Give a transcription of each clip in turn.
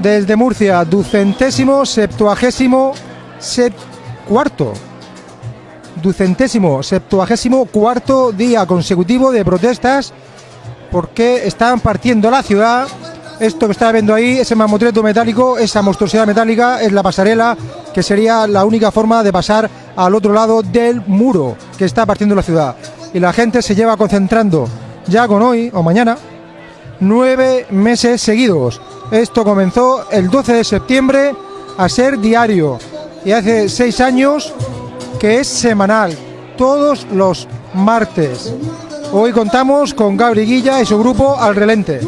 desde Murcia, ducentésimo, septuagésimo, sep cuarto. Ducentésimo, septuagésimo, cuarto día consecutivo de protestas porque están partiendo la ciudad. Esto que está viendo ahí, ese mamotreto metálico, esa monstruosidad metálica, es la pasarela, que sería la única forma de pasar al otro lado del muro que está partiendo la ciudad. Y la gente se lleva concentrando ya con hoy o mañana nueve meses seguidos. Esto comenzó el 12 de septiembre a ser diario y hace seis años que es semanal, todos los martes. Hoy contamos con Gabri Guilla y su grupo Al Relente.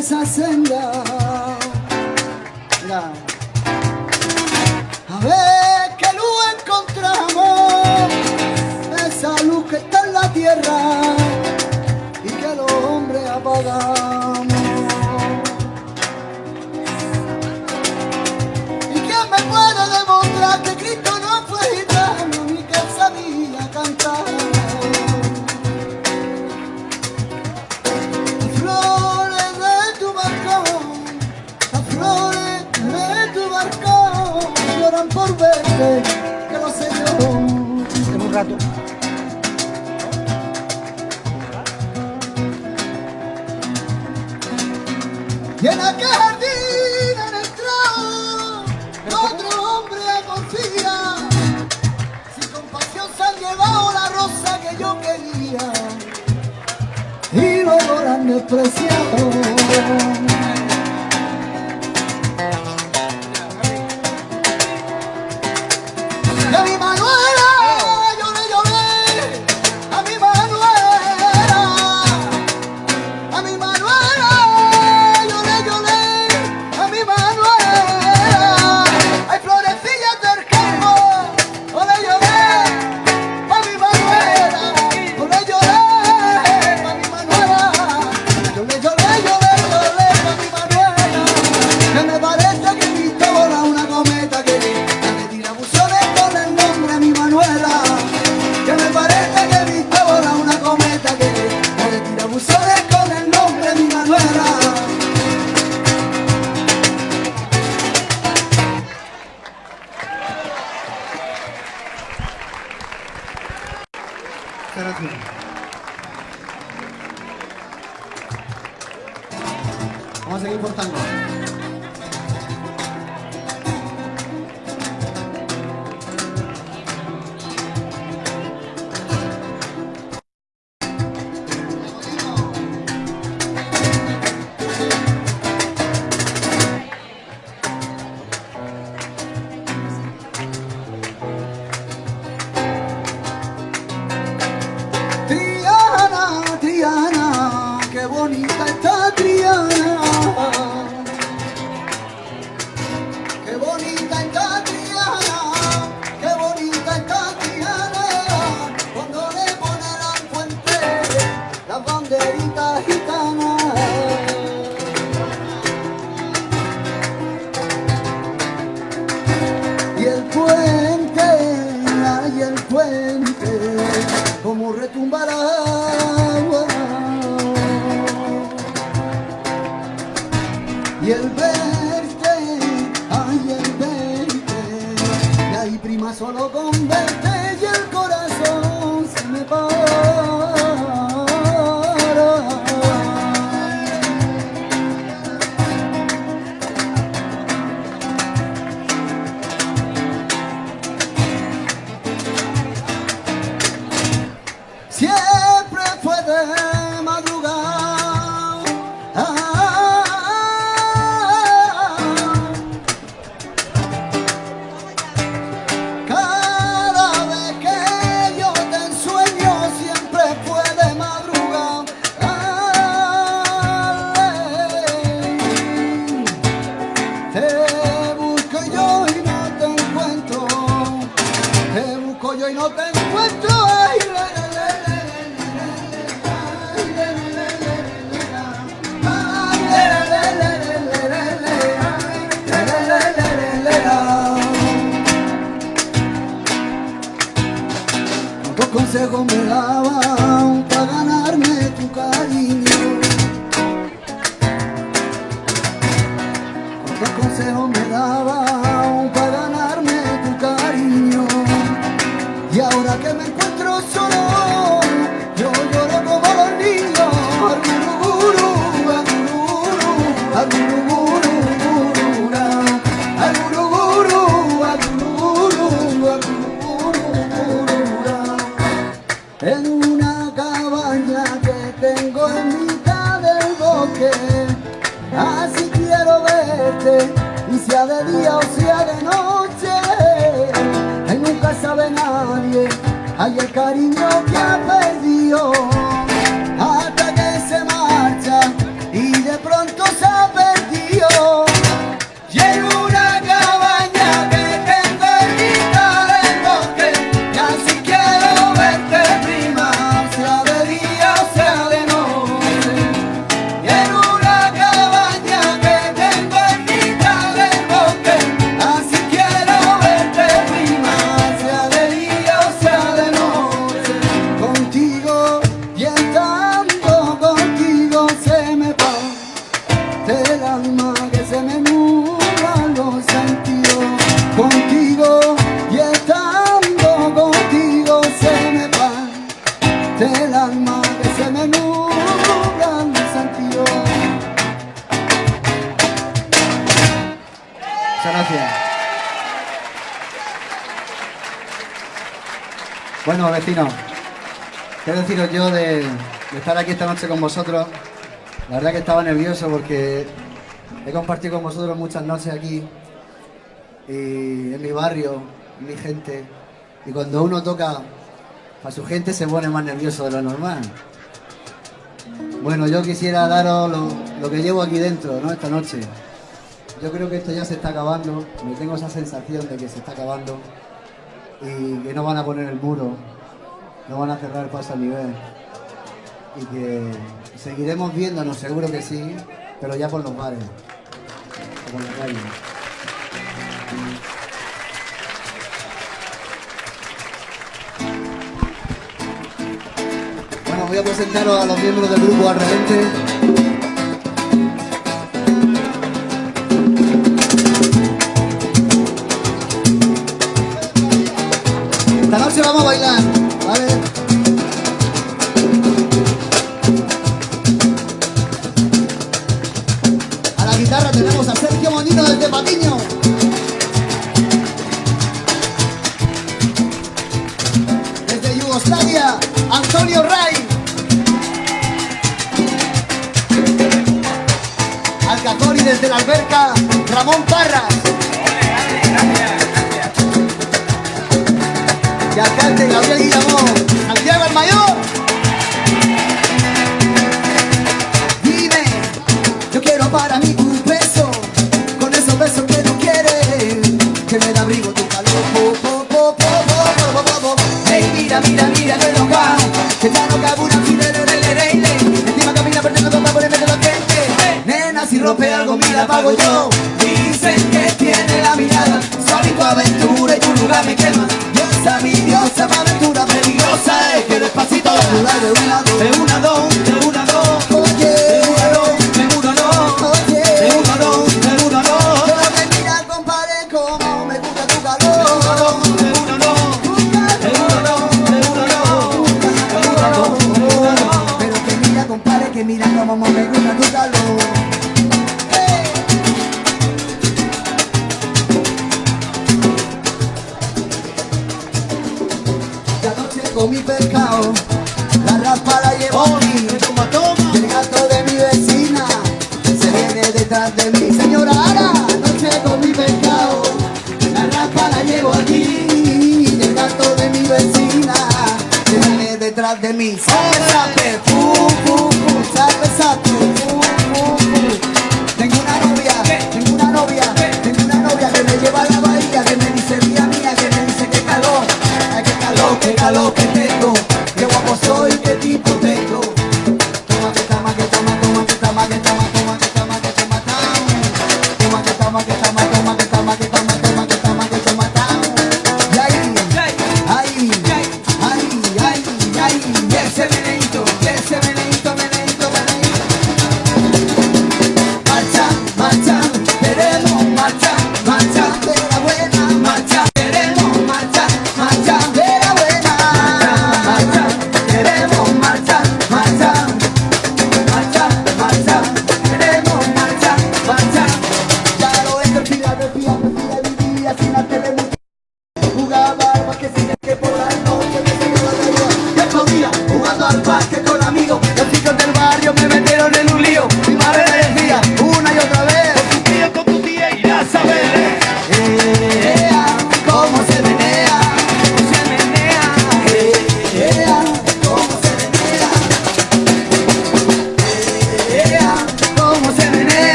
Esa senda. A ver qué luz encontramos, esa luz que está en la tierra y que los hombres apagamos. Por verte, que lo sé yo. En un rato. Y en aquel jardín han entrado otro hombre confía. Sin compasión se han llevado la rosa que yo quería y la han despreciado. esta noche con vosotros. La verdad que estaba nervioso porque he compartido con vosotros muchas noches aquí, y en mi barrio, en mi gente. Y cuando uno toca a su gente se pone más nervioso de lo normal. Bueno, yo quisiera daros lo, que llevo aquí dentro, ¿no? Esta noche. Yo creo que esto ya se está acabando, me tengo esa sensación de que se está acabando y que no van a poner el muro, no van a cerrar el paso al nivel y que seguiremos viéndonos, seguro que sí, pero ya por los bares por la calle. Bueno, voy a presentaros a los miembros del grupo al revente. Esta noche vamos a bailar.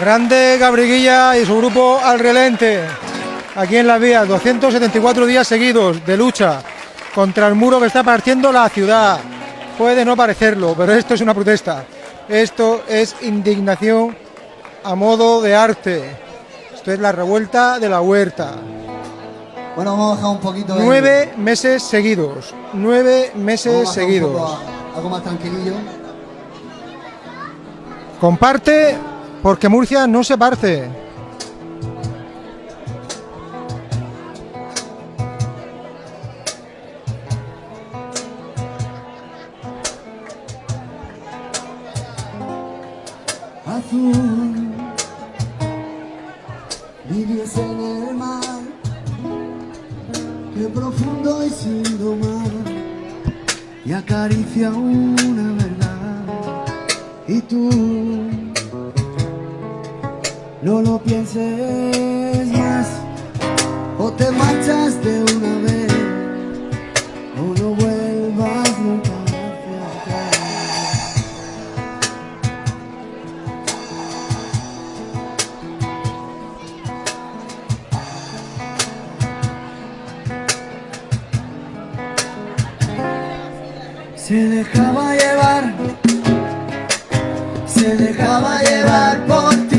Grande Gabriguilla y su grupo Al Relente. Aquí en la vía, 274 días seguidos de lucha contra el muro que está partiendo la ciudad. Puede no parecerlo, pero esto es una protesta. Esto es indignación a modo de arte. Esto es la revuelta de la huerta. Bueno, vamos a bajar un poquito. el- Nueve meses seguidos. Nueve meses seguidos. algo más tranquilillo. Comparte porque Murcia no se parte. azul. En el mar, que profundo y sin domar, y acaricia una verdad. Y tú no lo pienses más, o te marchas de una vez, o no vuelvas nunca hacia atrás. Se dejaba llevar, dejaba llevar por ti,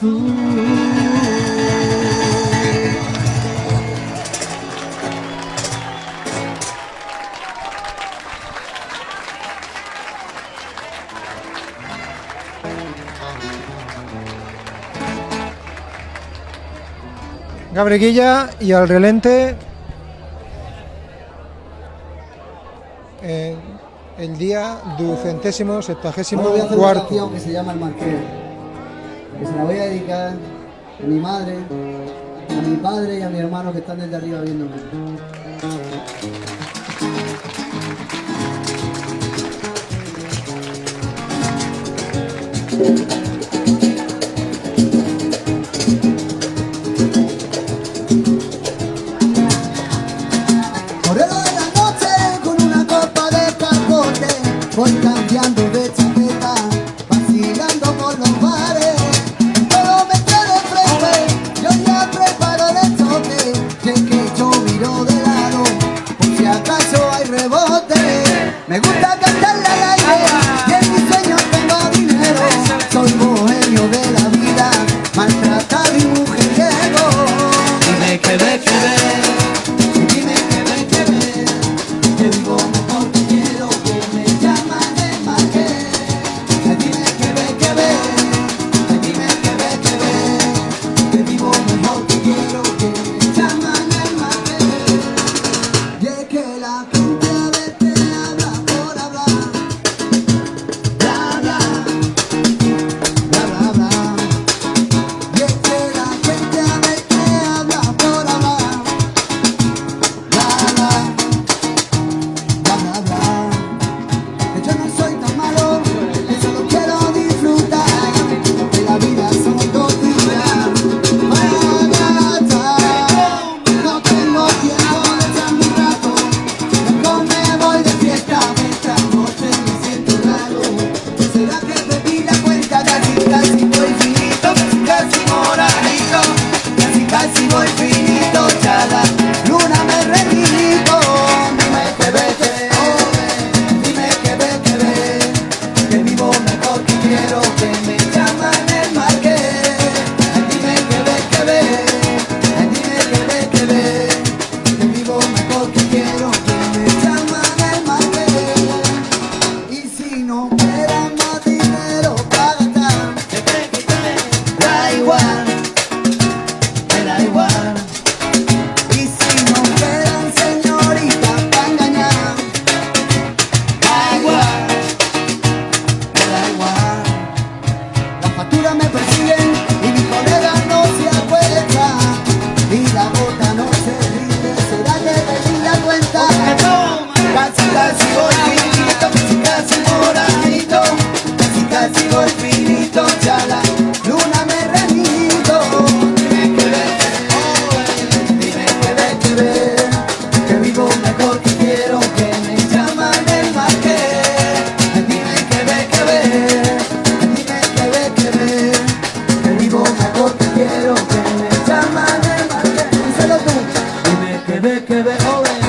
azul. Gabreguilla y al relente eh, el día ducentésimo, septagésimo cuarto. que se llama El Marqués, que se la voy a dedicar a mi madre, a mi padre y a mi hermano que están desde arriba viéndome. Quebec, Quebec, in.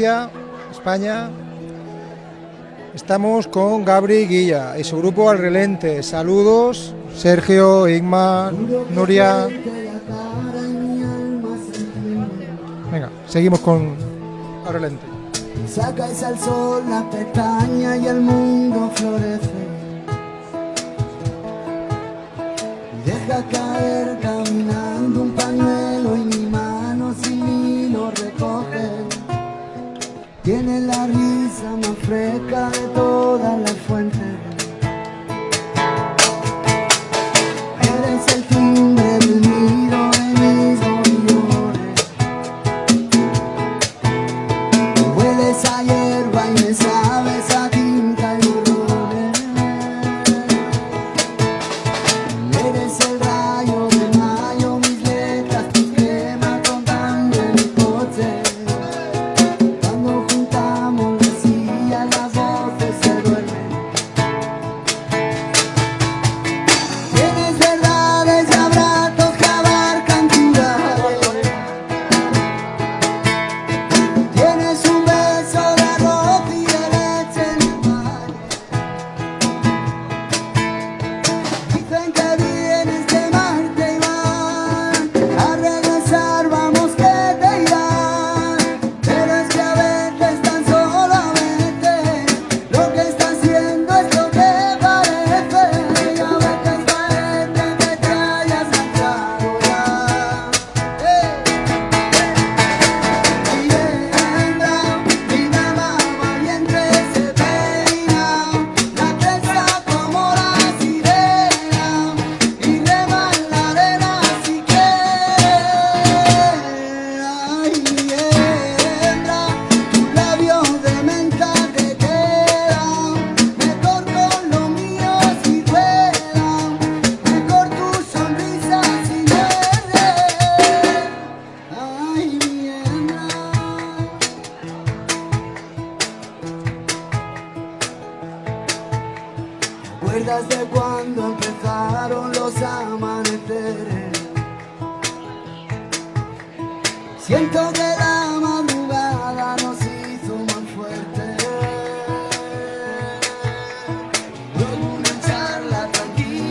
España. Estamos con Gabri Guilla y su grupo Al Relente. Saludos, Sergio, Igma, Nuria. Venga, seguimos con Al Relente. Sacáis al sol la pestaña y el mundo florece.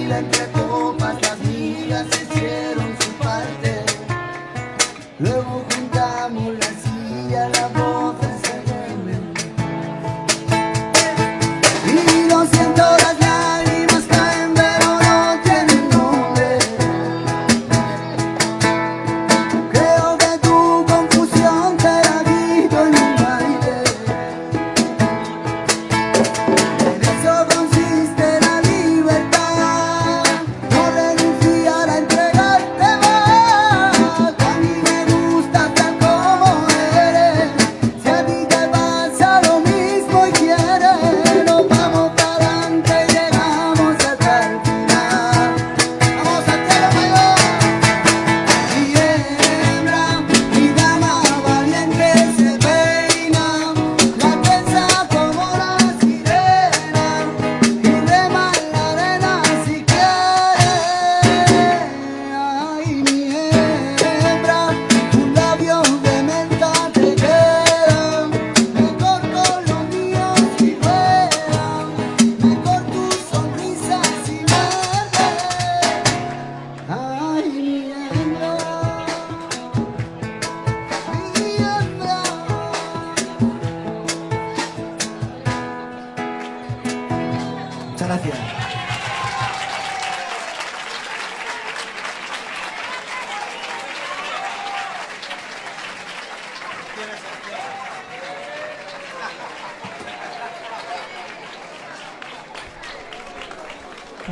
la, la, la.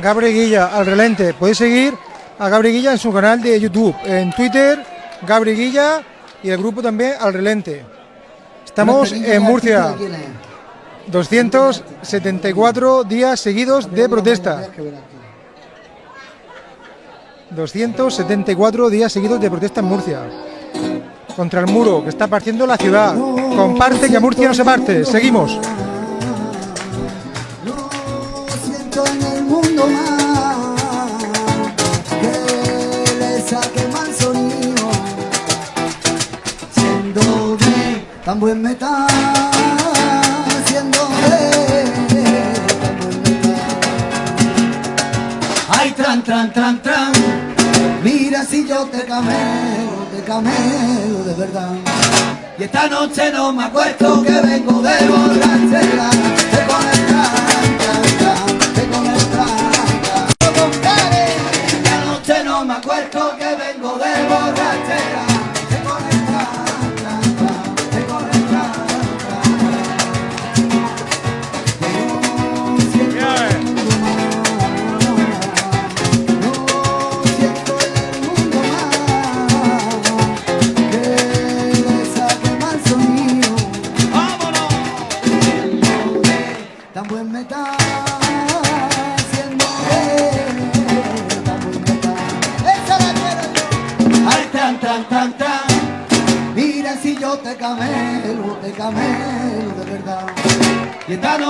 Gabriel Guilla al relente. Podéis seguir a Gabriel Guilla en su canal de YouTube, en Twitter, Gabriel Guilla y el grupo también al relente. Estamos en Murcia. 274 días seguidos de protesta. 274 días seguidos de protesta en Murcia. Contra el muro que está partiendo la ciudad. Comparte que Murcia no se parte. Seguimos. tan buen me está haciendo Ay, tran, tran, tran, tran, mira si yo te camelo, te camelo de verdad. Y esta noche no me acuerdo que vengo de borrachera.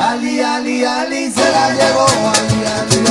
Ali, Ali, Ali se la llevó, Ali, Ali.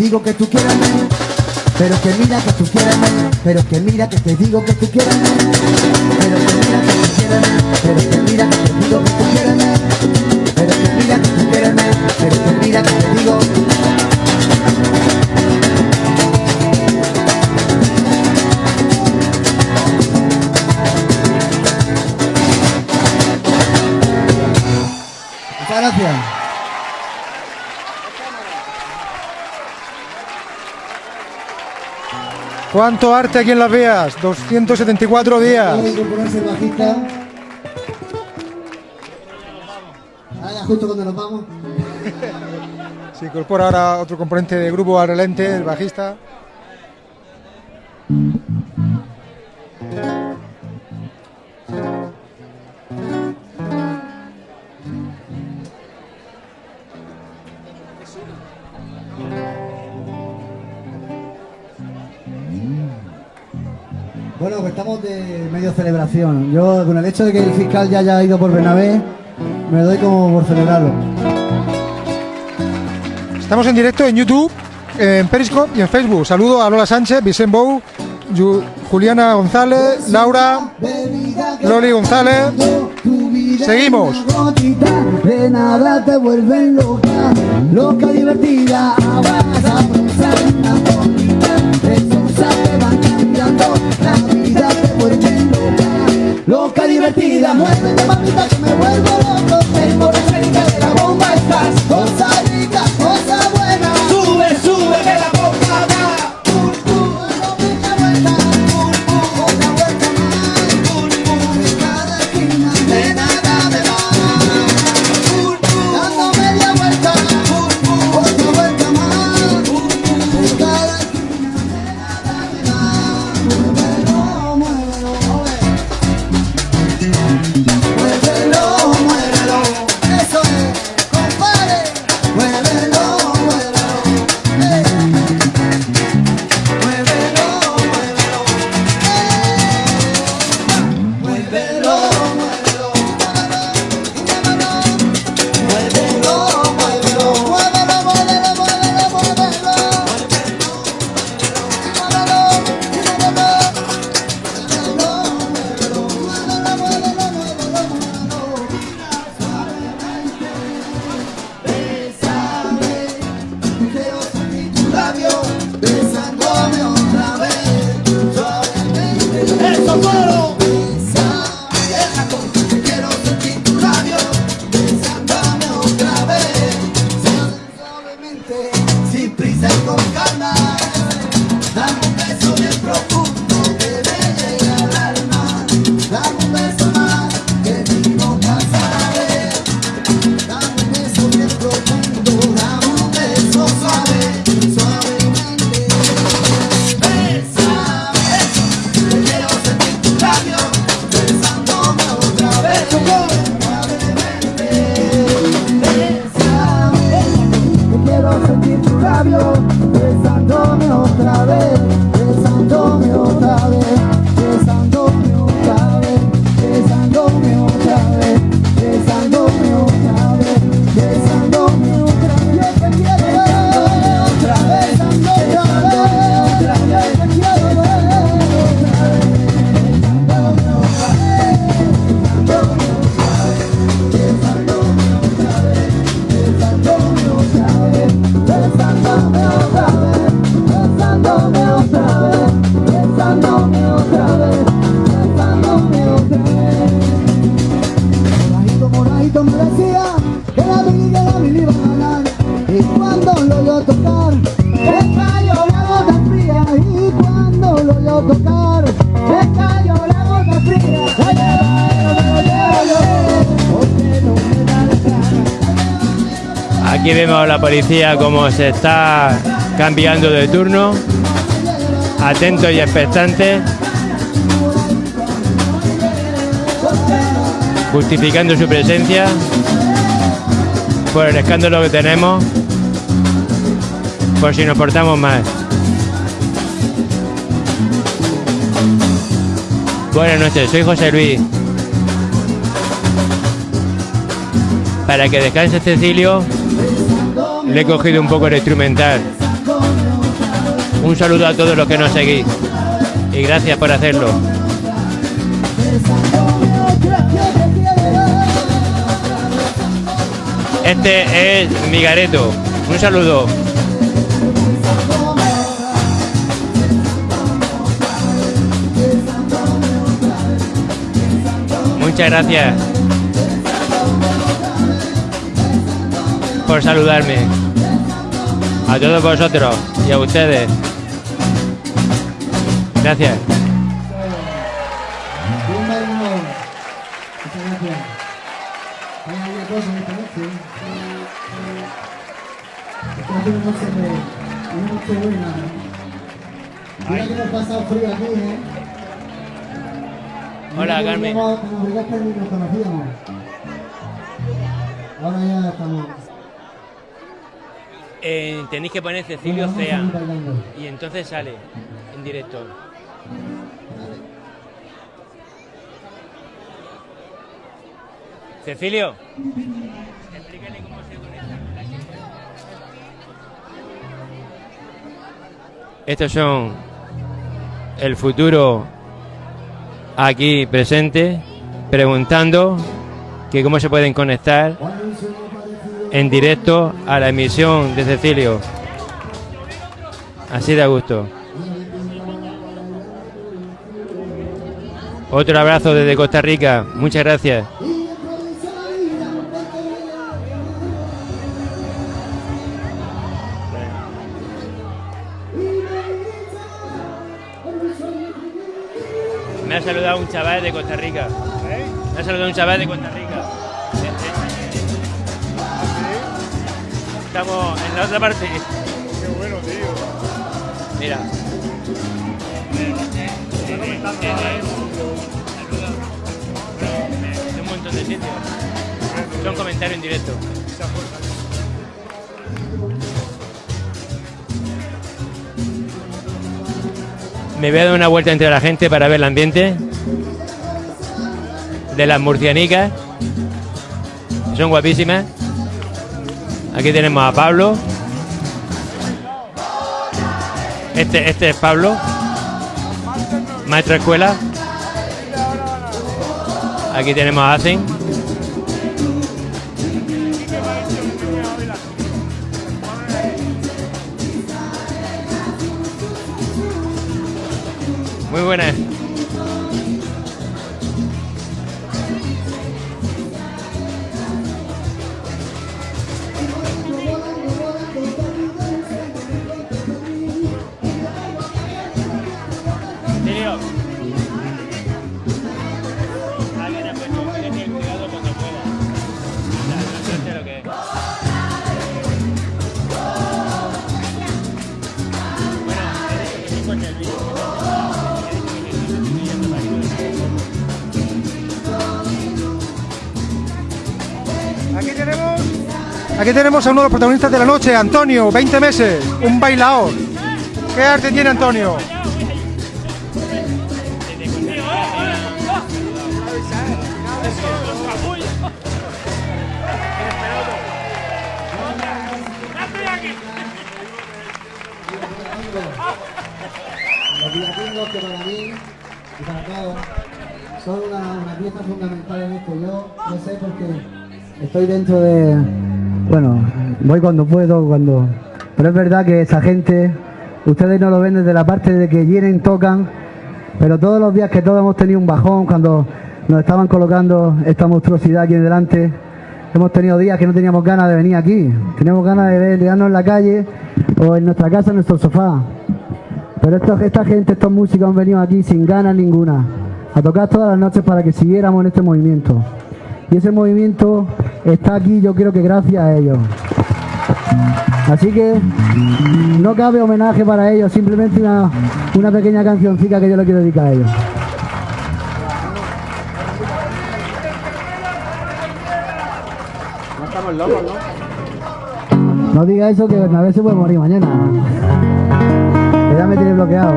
digo que tú quieres pero que mira que tú quieres pero que mira que te digo que tú quieres pero ¿Cuánto arte aquí en Las Veas? 274 días. justo cuando nos vamos. Se incorpora ahora otro componente de grupo al relente, el bajista. de medio celebración. Yo, con el hecho de que el fiscal ya haya ido por Benavés, me doy como por celebrarlo. Estamos en directo en YouTube, en Periscope y en Facebook. Saludo a Lola Sánchez, Vicente Juliana González, Laura, Loli González. Seguimos. Divertida, muévete mamita que me vuelvo loco, eh. Policía cómo se está cambiando de turno. Atentos y expectantes. Justificando su presencia por el escándalo que tenemos. Por si nos portamos mal. Buenas noches, soy José Luis. Para que descanse Cecilio, le he cogido un poco el instrumental. Un saludo a todos los que nos seguís. Y gracias por hacerlo. Este es Migareto. Un saludo. Muchas gracias por saludarme. A todos vosotros y a ustedes. Gracias. Tenéis que poner Cecilio Cea. Y entonces sale en directo. Cecilio. Explícale cómo se conecta. Estos son el futuro aquí presente, preguntando que cómo se pueden conectar en directo a la emisión de Cecilio. Así de a gusto. Otro abrazo desde Costa Rica. Muchas gracias. Me ha saludado un chaval de Costa Rica. Me ha saludado un chaval de Costa Rica. Me voy a dar una vuelta entre la gente para ver el ambiente de las murcianicas. Son guapísimas. Aquí tenemos a Pablo. Este, este es Pablo, maestro de escuela. Aquí tenemos a Asen. Tenemos a uno de los protagonistas de la noche, Antonio, 20 meses, un bailador. ¿Qué arte tiene Antonio? Los villancicos que para mí y para todos son una, una pieza fundamental en esto. Yo lo sé porque estoy dentro de... Bueno, voy cuando puedo, cuando... Pero es verdad que esa gente, ustedes no lo ven desde la parte de que vienen, tocan, pero todos los días que todos hemos tenido un bajón, cuando nos estaban colocando esta monstruosidad aquí delante, hemos tenido días que no teníamos ganas de venir aquí, teníamos ganas de ver, en la calle o en nuestra casa, en nuestro sofá. Pero esta gente, estos músicos han venido aquí sin ganas ninguna, a tocar todas las noches para que siguiéramos en este movimiento. Y ese movimiento está aquí, yo creo que gracias a ellos. Así que no cabe homenaje para ellos, simplemente una, pequeña cancioncita que yo le quiero dedicar a ellos. No diga eso que Bernabé se puede morir mañana. Que ya me tiene bloqueado.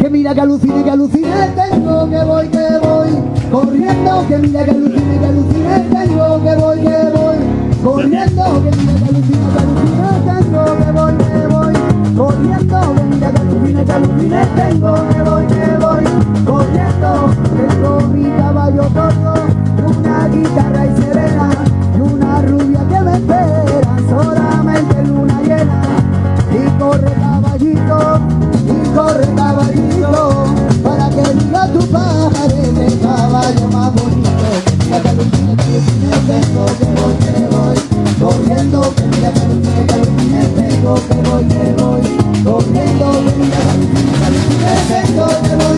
Que mira que alucine, que alucine tengo, que voy, que corriendo. Que mira que alucine, que alucine tengo, que voy, que voy corriendo. Que mira que alucine, que alucine tengo, que voy, que voy corriendo. Que mira que alucine, que alucine tengo, que voy, que voy corriendo. Tengo mi caballo tordo, alucine tengo que voy, que voy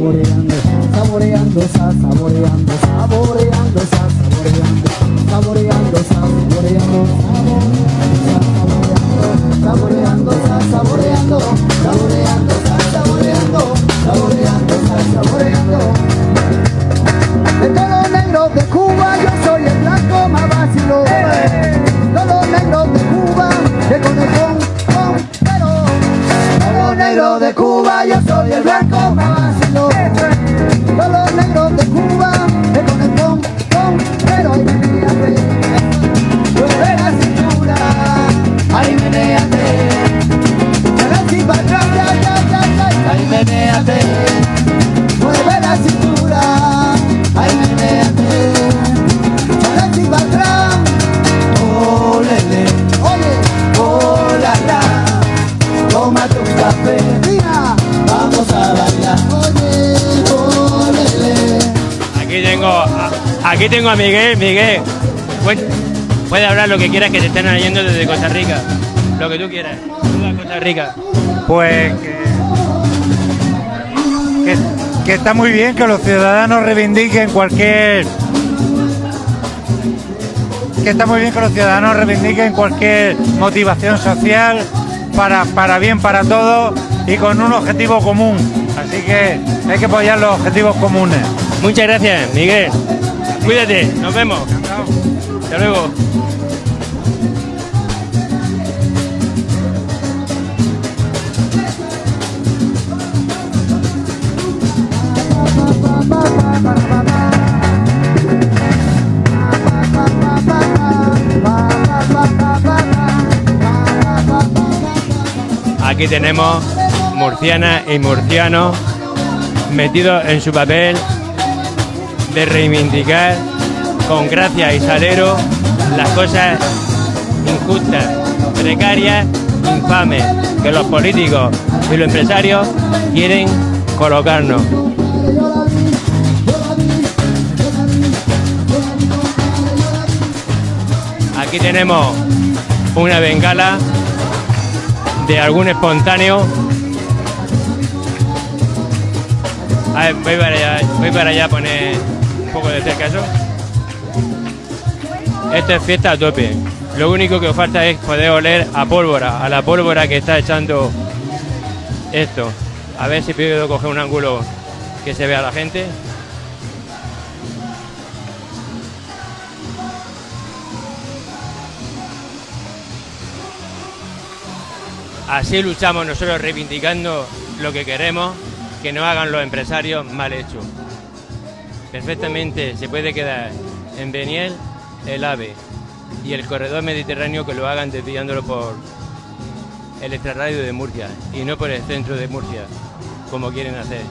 saboreando, saboreando, saboreando, saboreando. Aquí tengo a Miguel. Miguel, puedes hablar lo que quieras que te estén oyendo desde Costa Rica. Lo que tú quieras. Costa Rica. Pues que, que, que está muy bien que los ciudadanos reivindiquen cualquier que está muy bien que los ciudadanos reivindiquen cualquier motivación social para, para bien para todos y con un objetivo común. Así que hay que apoyar los objetivos comunes. Muchas gracias, Miguel. Cuídate, nos vemos. Hasta luego. Aquí tenemos murcianas y murcianos metidos en su papel de reivindicar con gracia y salero las cosas injustas, precarias, infames que los políticos y los empresarios quieren colocarnos. Aquí tenemos una bengala de algún espontáneo. A ver, voy para allá, voy para allá a poner poco de cerca. Esto es fiesta a tope. Lo único que os falta es poder oler a pólvora, a la pólvora que está echando esto. A ver si puedo coger un ángulo que se vea la gente. Así luchamos nosotros reivindicando lo que queremos, que no hagan los empresarios mal hecho. Perfectamente se puede quedar en Beniel el AVE y el corredor mediterráneo que lo hagan desviándolo por el extrarradio de Murcia y no por el centro de Murcia, como quieren hacer.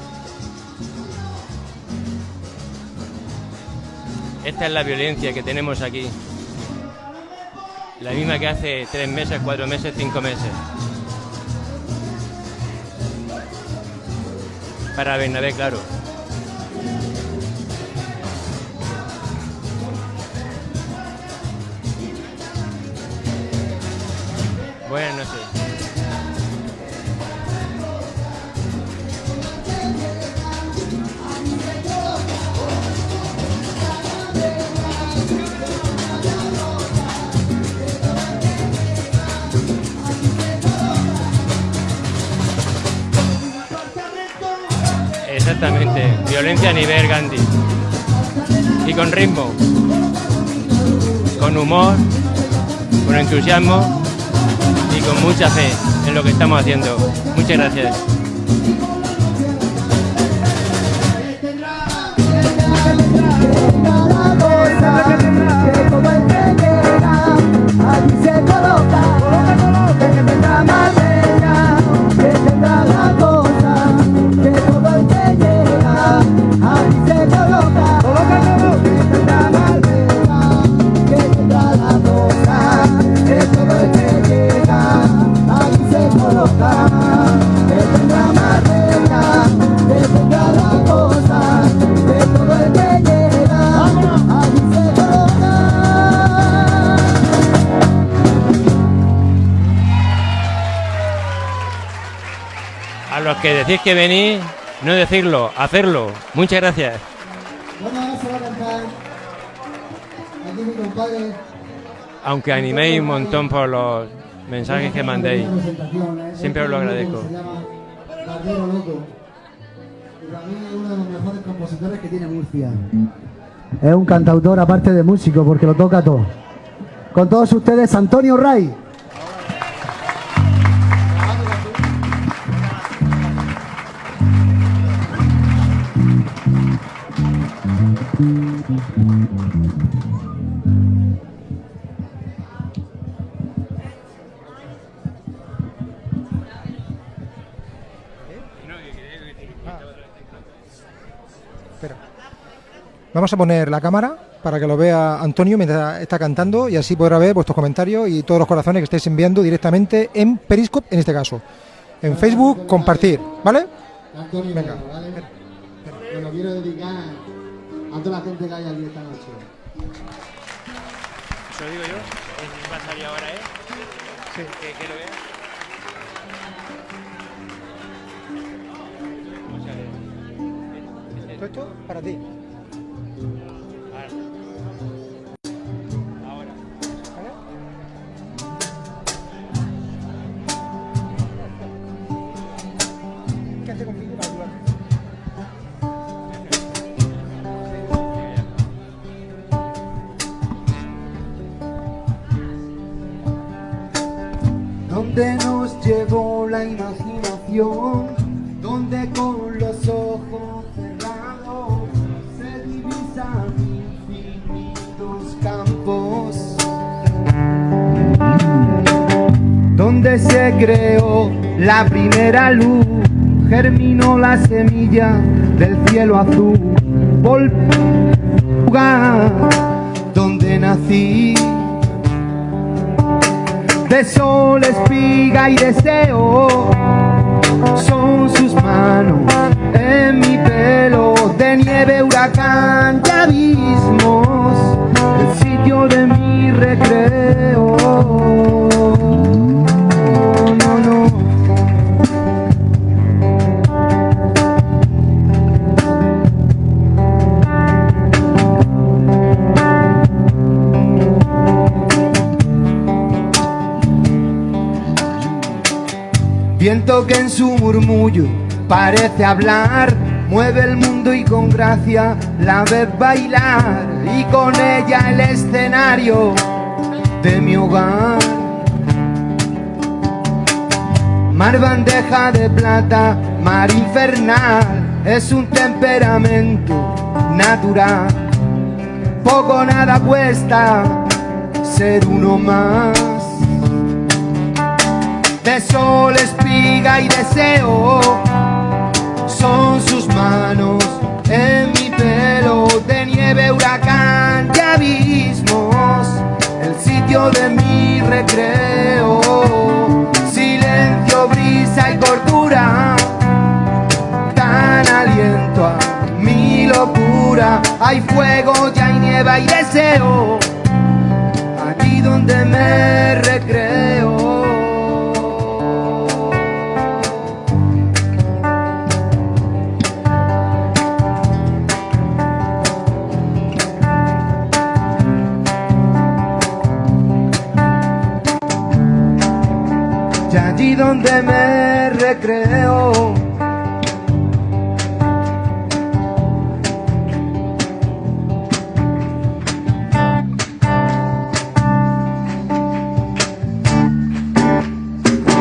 Esta es la violencia que tenemos aquí. La misma que hace tres meses, cuatro meses, cinco meses. Para Bernabé, claro. Buenas noches. Exactamente, violencia a nivel Gandhi. Y con ritmo, con humor, con entusiasmo con mucha fe en lo que estamos haciendo. Muchas gracias. Que decís que venís, no decirlo, hacerlo. Muchas gracias. Bueno, ahora se va a cantar. Aquí mi compadre. Aunque animéis un montón por los mensajes que mandéis. Siempre os lo agradezco. Se llama Barbero Loco. Y para mí es uno de los mejores compositores que tiene Murcia. Es un cantautor aparte de músico porque lo toca todo. Con todos ustedes, Antonio Ray. Vamos a poner la cámara para que lo vea Antonio mientras está cantando y así podrá ver vuestros comentarios y todos los corazones que estáis enviando directamente en Periscope, en este caso. En Facebook, compartir, ¿vale? Antonio, Venga. ¿vale? Me lo quiero dedicar a toda la gente que hay aquí esta noche. Eso lo digo yo. Va a salir ahora, ¿eh? Sí. Que, que lo vea. Todo esto para ti. La semilla del cielo azul. Volga, donde nací de sol, espiga y deseo. Son sus manos en mi pelo, de nieve, huracán y abismos, el sitio de mi recreo. Que en su murmullo parece hablar, mueve el mundo y con gracia la ves bailar y con ella el escenario de mi hogar. Mar bandeja de plata, mar infernal, es un temperamento natural. Poco nada cuesta ser uno más de sol, espiga y deseo. Son sus manos en mi pelo, de nieve, huracán y abismos, el sitio de mi recreo. Silencio, brisa y cordura, dan aliento a mi locura. Hay fuego, ya hay nieve y deseo, allí donde me recreo. Donde me recreo.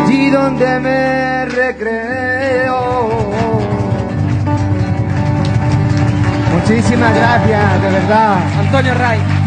Allí donde me recreo. Muchísimas gracias, de verdad. Antonio Ray.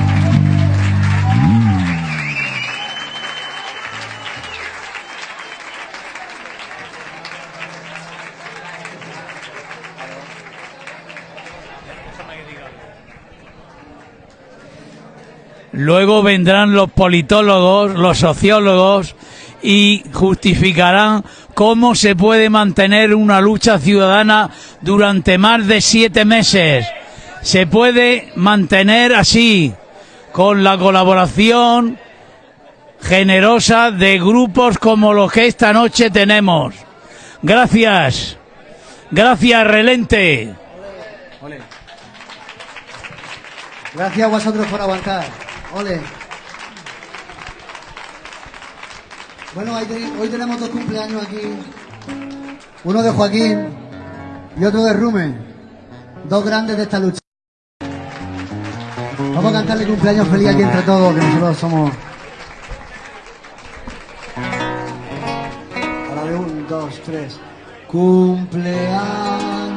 Vendrán los politólogos, los sociólogos y justificarán cómo se puede mantener una lucha ciudadana durante más de siete meses. Se puede mantener así, con la colaboración generosa de grupos como los que esta noche tenemos. Gracias. Gracias, Relente. Gracias a vosotros por aguantar. Ole. Bueno, hoy, te- hoy tenemos dos cumpleaños aquí. Uno de Joaquín y otro de Rumen. Dos grandes de esta lucha. Vamos a cantarle cumpleaños feliz aquí entre todos, que nosotros somos... Ahora de un, dos, tres. Cumpleaños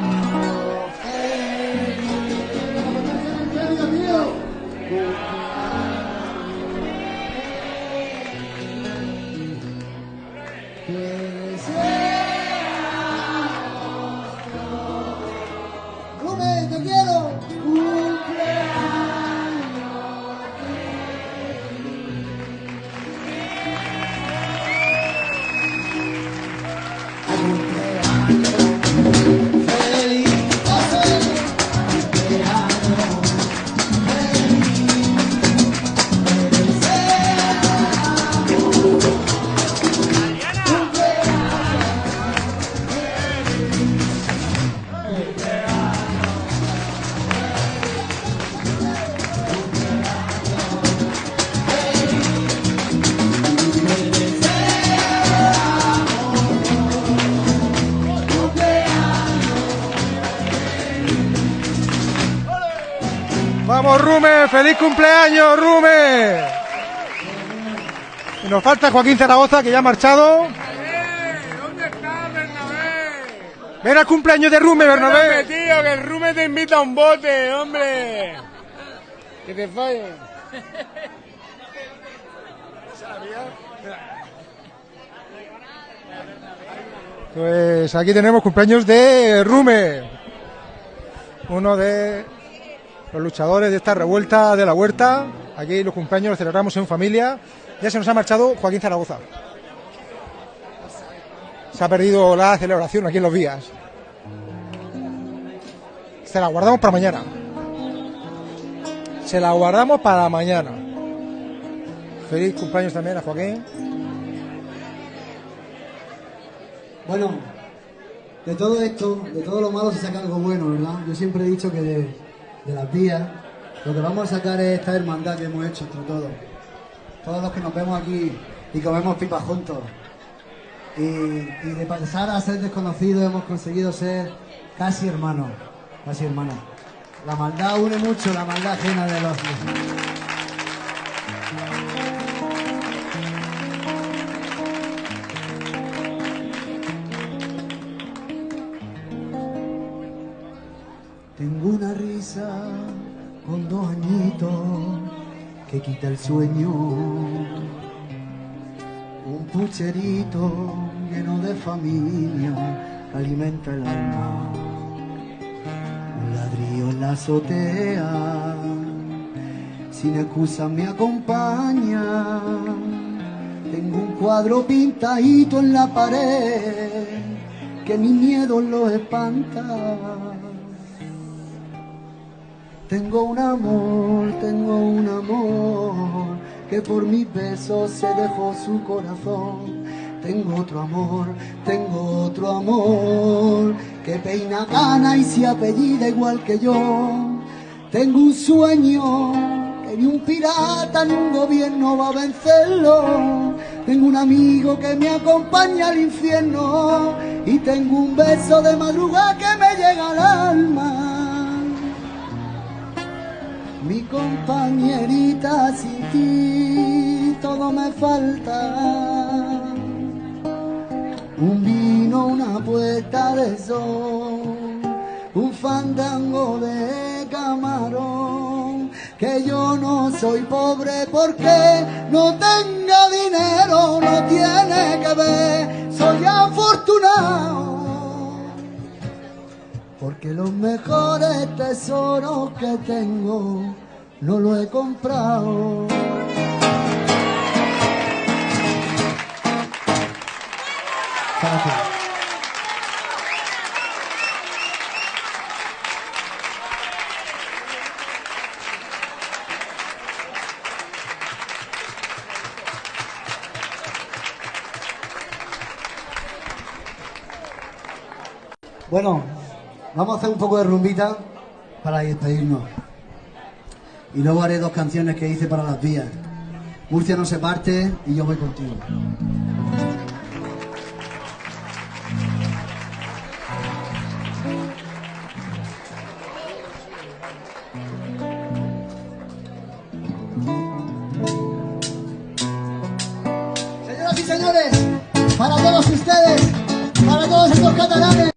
Vamos, Rume, feliz cumpleaños, Rume. Y nos falta Joaquín Zaragoza, que ya ha marchado. ¿Dónde está Bernabé? Ven al cumpleaños de Rume, Bernabé, tío, que el Rume te invita a un bote, hombre. Que te fallen. Pues aquí tenemos cumpleaños de Rume. Uno de los luchadores de esta revuelta de la huerta. Aquí los cumpleaños los celebramos en familia. Ya se nos ha marchado Joaquín Zaragoza. Se ha perdido la celebración aquí en los días. Se la guardamos para mañana. Se la guardamos para mañana. Feliz cumpleaños también a Joaquín. Bueno, de todo esto, de todo lo malo se saca algo bueno, ¿verdad? Yo siempre he dicho que de las vías lo que vamos a sacar es esta hermandad que hemos hecho entre todos. Todos los que nos vemos aquí y comemos pipas juntos. Y, de pasar a ser desconocidos hemos conseguido ser casi hermanos, casi hermanos. La maldad une mucho, la maldad ajena de los... con dos añitos que quita el sueño. Un pucherito lleno de familia alimenta el alma. Un ladrillo en la azotea, sin excusa me acompaña. Tengo un cuadro pintadito en la pared que mi miedo lo espanta. Tengo un amor, tengo un amor que por mis besos se dejó su corazón. Tengo otro amor, tengo otro amor que peina gana y se apellida igual que yo. Tengo un sueño que ni un pirata ni un gobierno va a vencerlo. Tengo un amigo que me acompaña al infierno y tengo un beso de madrugada que me llega al alma. Mi compañerita sin ti todo me falta. Un vino, una puerta de sol, un fandango de camarón. Que yo no soy pobre porque no tenga dinero, no tiene que ver, soy afortunado. Porque los mejores tesoros que tengo no los he comprado. Bueno, vamos a hacer un poco de rumbita para despedirnos. Y luego haré dos canciones que hice para las vías. Murcia no se parte y yo voy contigo. Señoras y señores, para todos ustedes, para todos estos catalanes,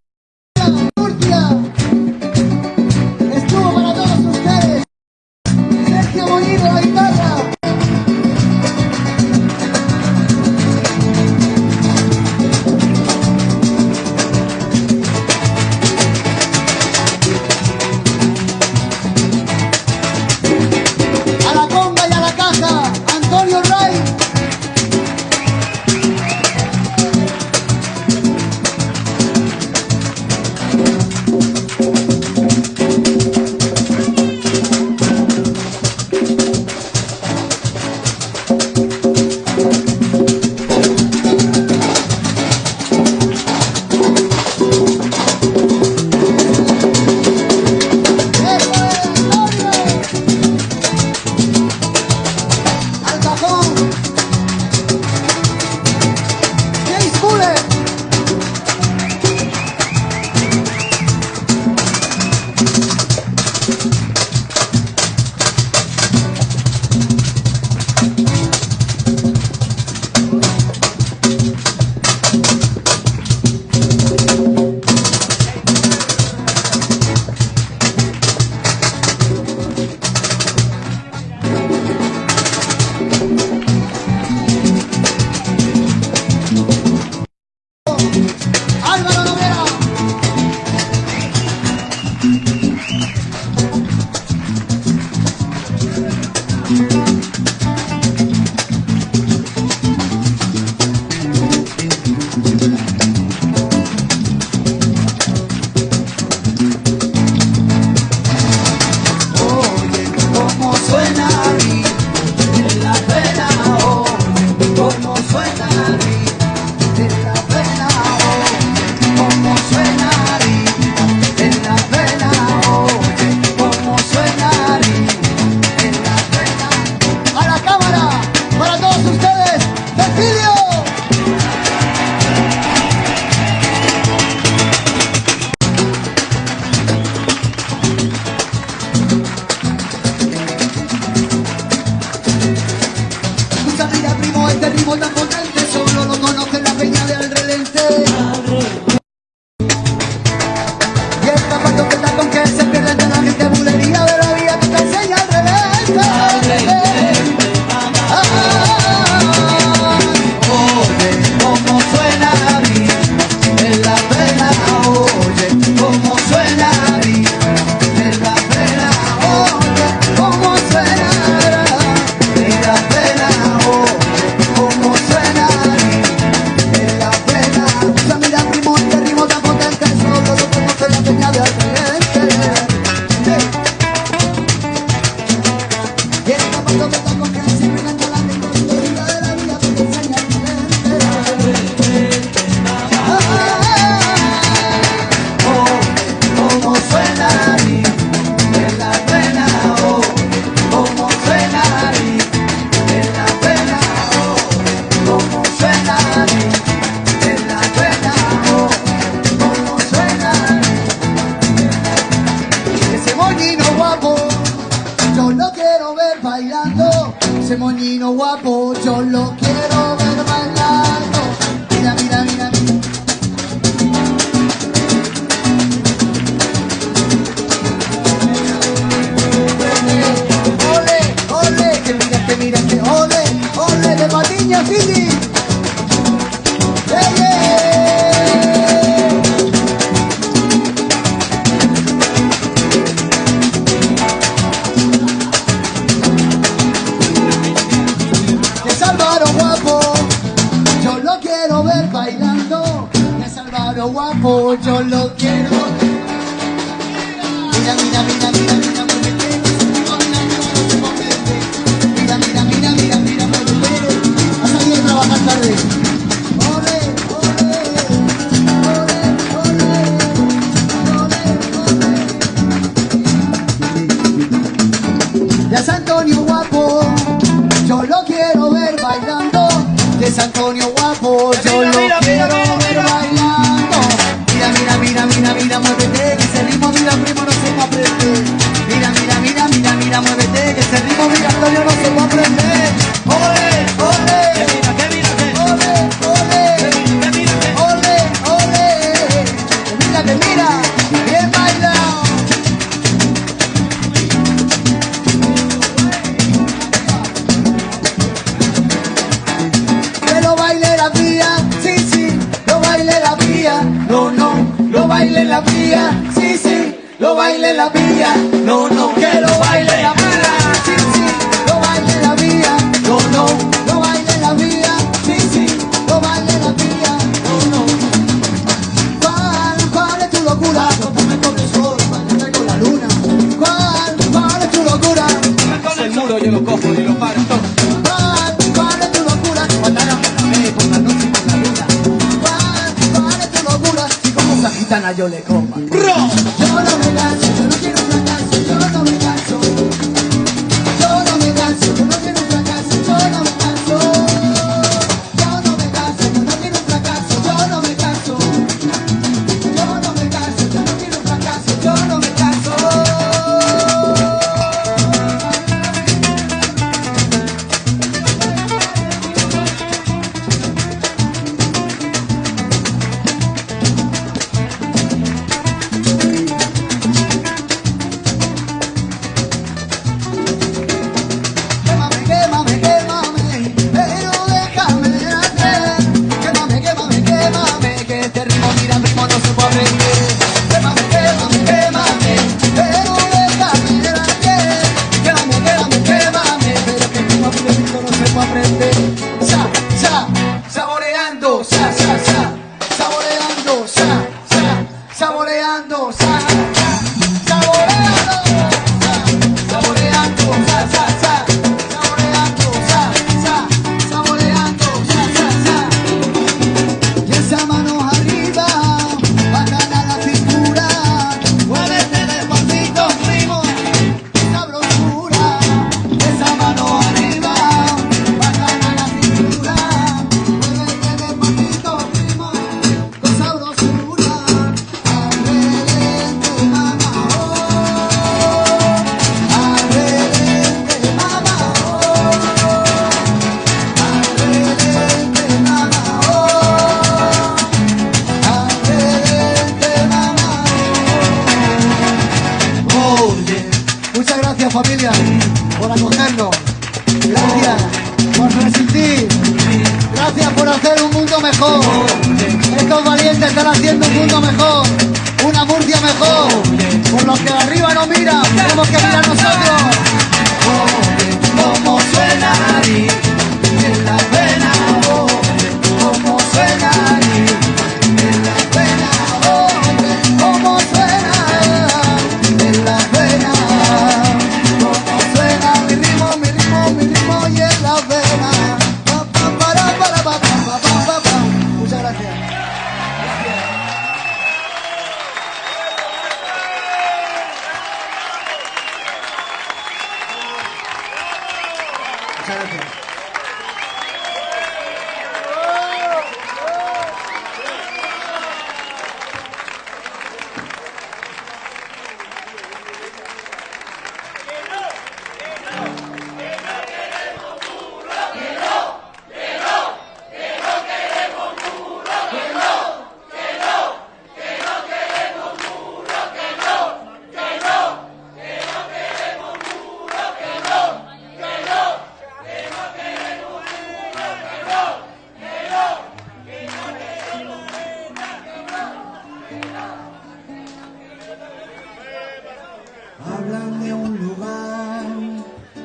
Hablan de un lugar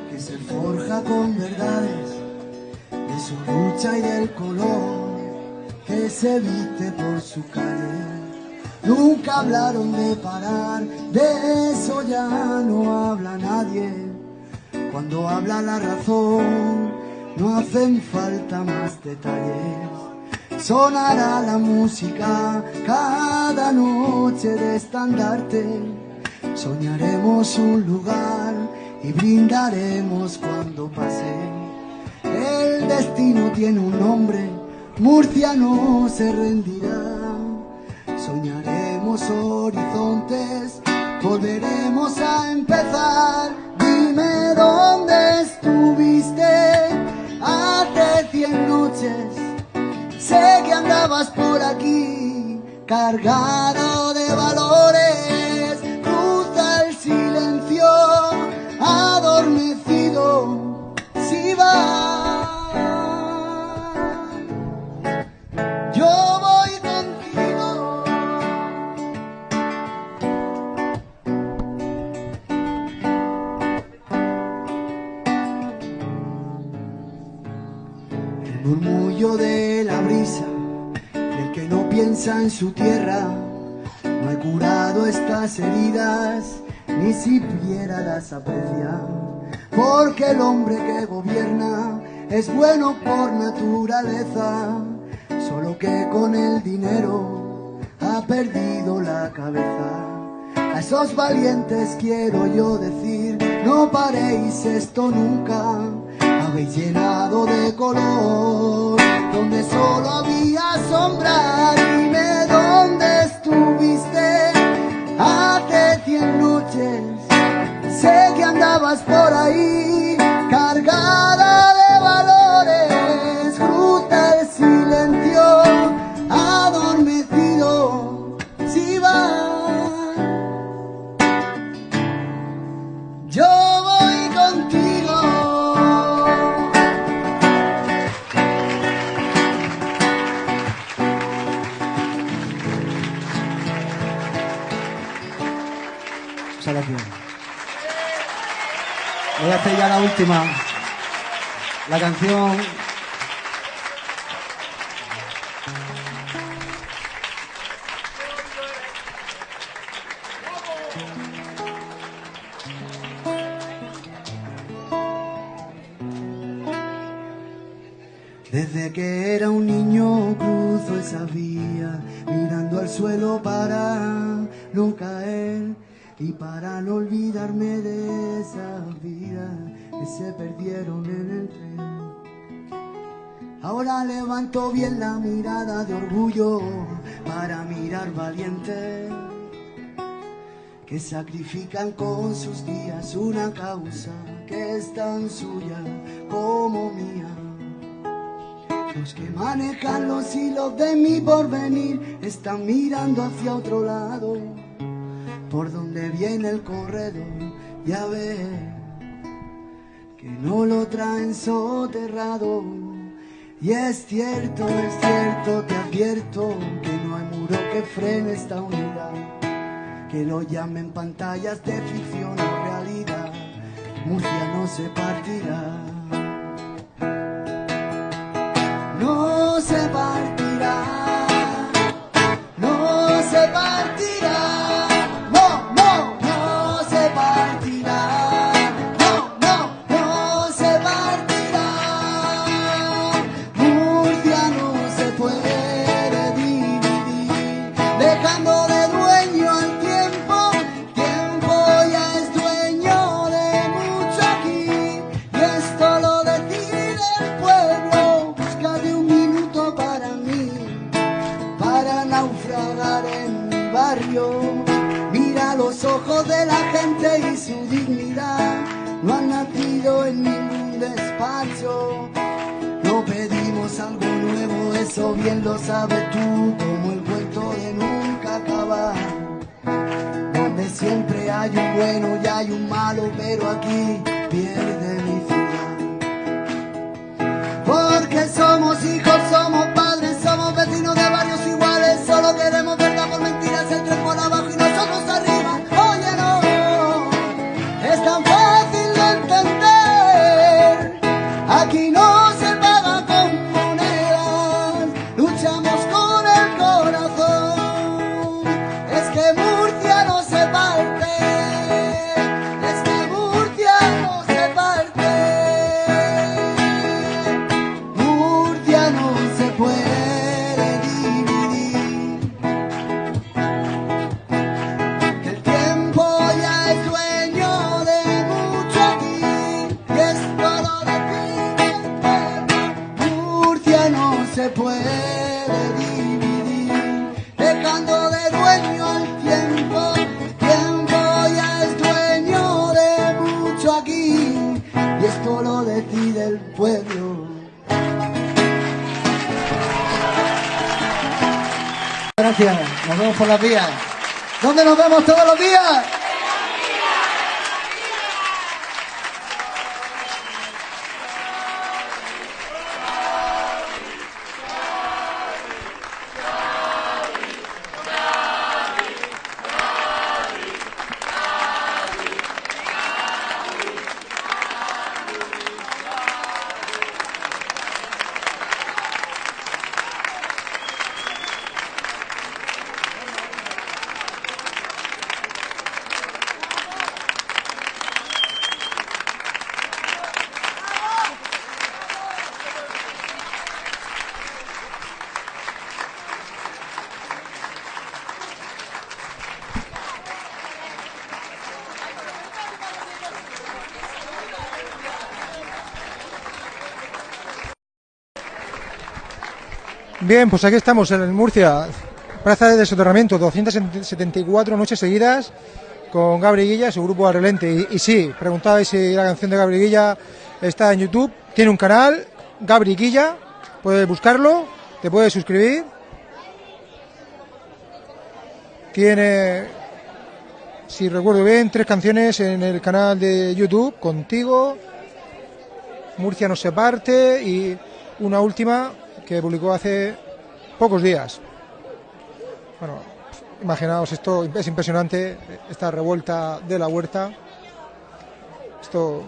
que se forja con verdades, de su lucha y del color que se viste por su calle. Nunca hablaron de parar, de eso ya no habla nadie. Cuando habla la razón, no hacen falta más detalles. Sonará la música cada noche de estandarte. Soñaremos un lugar y brindaremos cuando pase. El destino tiene un nombre, Murcia no se rendirá. Soñaremos horizontes, volveremos a empezar. Dime dónde Sé que andabas por aquí, cargado de la brisa, del que no piensa en su tierra, no he curado estas heridas, ni siquiera las aprecia, porque el hombre que gobierna es bueno por naturaleza, solo que con el dinero ha perdido la cabeza. A esos valientes quiero yo decir, no paréis esto nunca, habéis llenado de color, donde solo había sombra, dime dónde estuviste hace cien noches, sé que andabas por ahí, Hacer ya la última. La canción. Para mirar valientes que sacrifican con sus días una causa que es tan suya como mía. Los que manejan los hilos de mi porvenir están mirando hacia otro lado, por donde viene el corredor, ya ve que no lo traen soterrado. Y es cierto, es cierto, te advierto que no hay muro que frene esta unidad, que lo llamen pantallas de ficción o realidad, Murcia no se partirá. no se partirá, no se partirá, eso bien lo sabes tú, como el cuento de nunca acabar donde siempre hay un bueno y hay un malo, pero aquí pierde mi ciudad. Porque somos hijos, Bien, pues aquí estamos en Murcia, plaza de soterramiento, 274 noches seguidas con Gabri Guilla su grupo Arrelente. Y, y sí, preguntabais si la canción de Gabri Guilla está en YouTube, tiene un canal, Gabri Guilla, puedes buscarlo, te puedes suscribir. Tiene, si recuerdo bien, tres canciones en el canal de YouTube, Contigo, Murcia no se parte y una última que publicó hace pocos días. Bueno, imaginaos esto, es impresionante, esta revuelta de la huerta. Esto,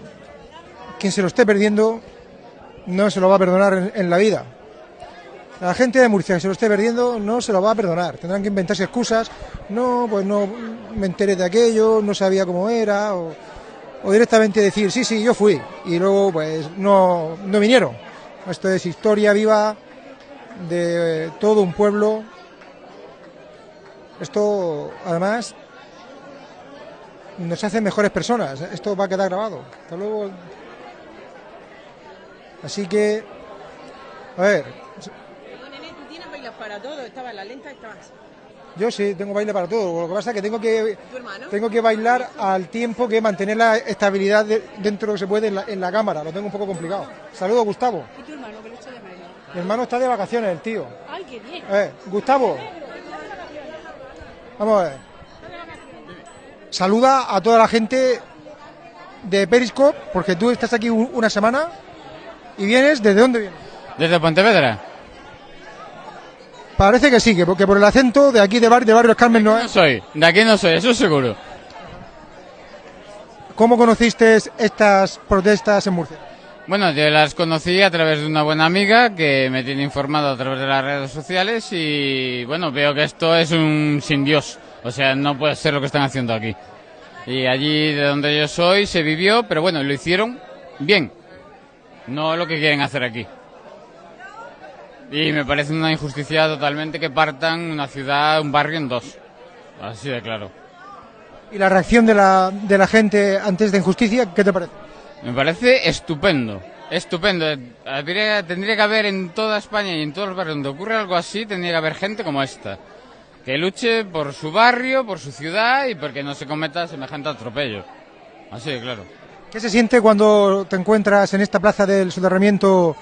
quien se lo esté perdiendo, no se lo va a perdonar en, en la vida. La gente de Murcia que se lo esté perdiendo no se lo va a perdonar. Tendrán que inventarse excusas. No, pues no me enteré de aquello, no sabía cómo era. O, o directamente decir, sí, sí, yo fui. Y luego, pues no, no vinieron. Esto es historia viva de todo un pueblo. Esto, además, nos hace mejores personas. Esto va a quedar grabado. Hasta luego. Así que, a ver, Nene, tú tienes bailas para todo. Estaba en la lenta, estabas. yo sí tengo baile para todo. Lo que pasa es que tengo que, tengo que bailar al tiempo que mantener la estabilidad de- dentro de lo que se puede en la, en la cámara. Lo tengo un poco complicado. Saludos, Gustavo. ¿Y tu hermano que lo echa de menos? Mi hermano está de vacaciones, el tío. Ay, qué bien. Eh, Gustavo. Vamos a ver. Saluda a toda la gente de Periscope, porque tú estás aquí un- una semana y vienes, ¿desde dónde vienes? Desde Pontevedra. Parece que sí, que porque por el acento de aquí de, bar, de Barrios Carmen no No es. soy, de aquí no soy, eso seguro. ¿Cómo conociste estas protestas en Murcia? Bueno, yo las conocí a través de una buena amiga que me tiene informado a través de las redes sociales y bueno, veo que esto es un sin Dios. O sea, no puede ser lo que están haciendo aquí. Y allí de donde yo soy se vivió, pero bueno, lo hicieron bien. No lo que quieren hacer aquí. Y me parece una injusticia totalmente que partan una ciudad, un barrio en dos. Así de claro. ¿Y la reacción de la, de la gente ante esta injusticia, qué te parece? Me parece estupendo, estupendo. Habría- tendría que haber en toda España y en todos los barrios donde ocurre algo así, tendría que haber gente como esta. Que luche por su barrio, por su ciudad y porque no se cometa semejante atropello. Así de claro. ¿Qué se siente cuando te encuentras en esta plaza del soterramiento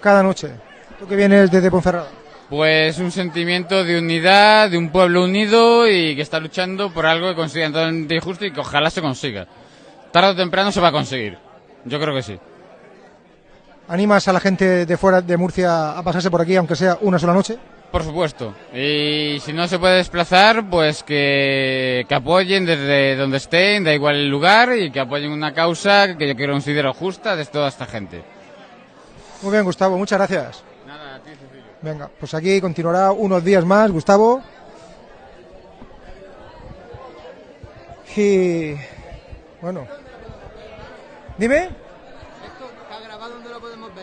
cada noche? Tú que vienes desde Ponferrada. Pues un sentimiento de unidad, de un pueblo unido y que está luchando por algo que consideran totalmente injusto y que ojalá se consiga. Tarde o temprano se va a conseguir. Yo creo que sí. ¿Animas a la gente de fuera de Murcia a pasarse por aquí, aunque sea una sola noche? Por supuesto. Y si no se puede desplazar, pues que, que apoyen desde donde estén, da igual el lugar, y que apoyen una causa que yo considero justa de toda esta gente. Muy bien, Gustavo, muchas gracias. Nada, a ti, Cecilio. Venga, pues aquí continuará unos días más, Gustavo. Y bueno, dime.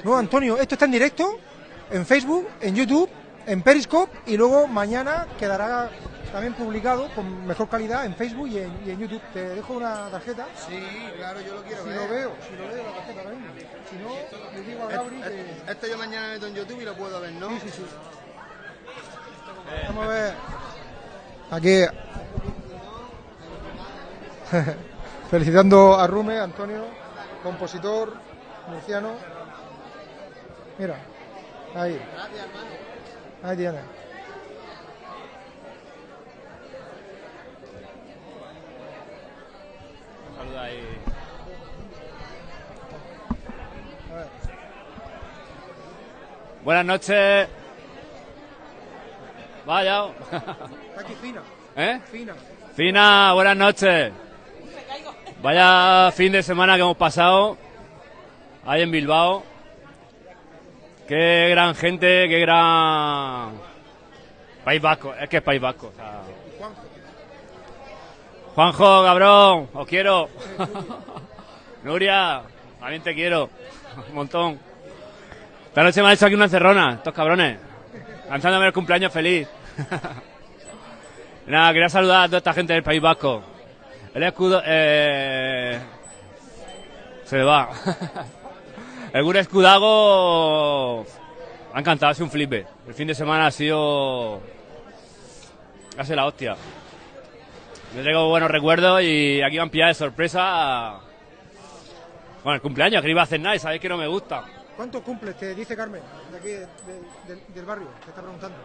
No, Antonio, esto está en directo en Facebook, en YouTube, en Periscope y luego mañana quedará también publicado con mejor calidad en Facebook y en, y en YouTube. Te dejo una tarjeta. Sí, claro, yo lo quiero Si ver. lo veo, si lo veo la tarjeta ahora mismo. Si no, le digo a Gabri que... Esto, esto yo mañana meto en YouTube y lo puedo ver, ¿no? Sí, sí, sí. Vamos a ver. Aquí. Felicitando a Rume, Antonio, compositor murciano. Mira, ahí. Ahí tiene. Saluda ahí. Buenas noches. Vaya. Está aquí Fina. ¿Eh? Fina. Fina, buenas noches. Vaya fin de semana que hemos pasado ahí en Bilbao. Qué gran gente, qué gran País Vasco, es que es País Vasco. o sea. Juanjo, cabrón, os quiero. Nuria, también te quiero. Un montón. Esta noche me han hecho aquí una encerrona, estos cabrones. Lanzándome el cumpleaños feliz. Nada, quería saludar a toda esta gente del País Vasco. El escudo. Eh... Se va. el Gure Escudago. Ha encantado, ha sido un flipe. El fin de semana ha sido. Ha sido la hostia. Me traigo buenos recuerdos y aquí van a pillar de sorpresa. Bueno, el cumpleaños, que no iba a hacer nada y sabéis que no me gusta. ¿Cuánto cumple? Te dice Carmen, de aquí, de- de- del barrio, te está preguntando.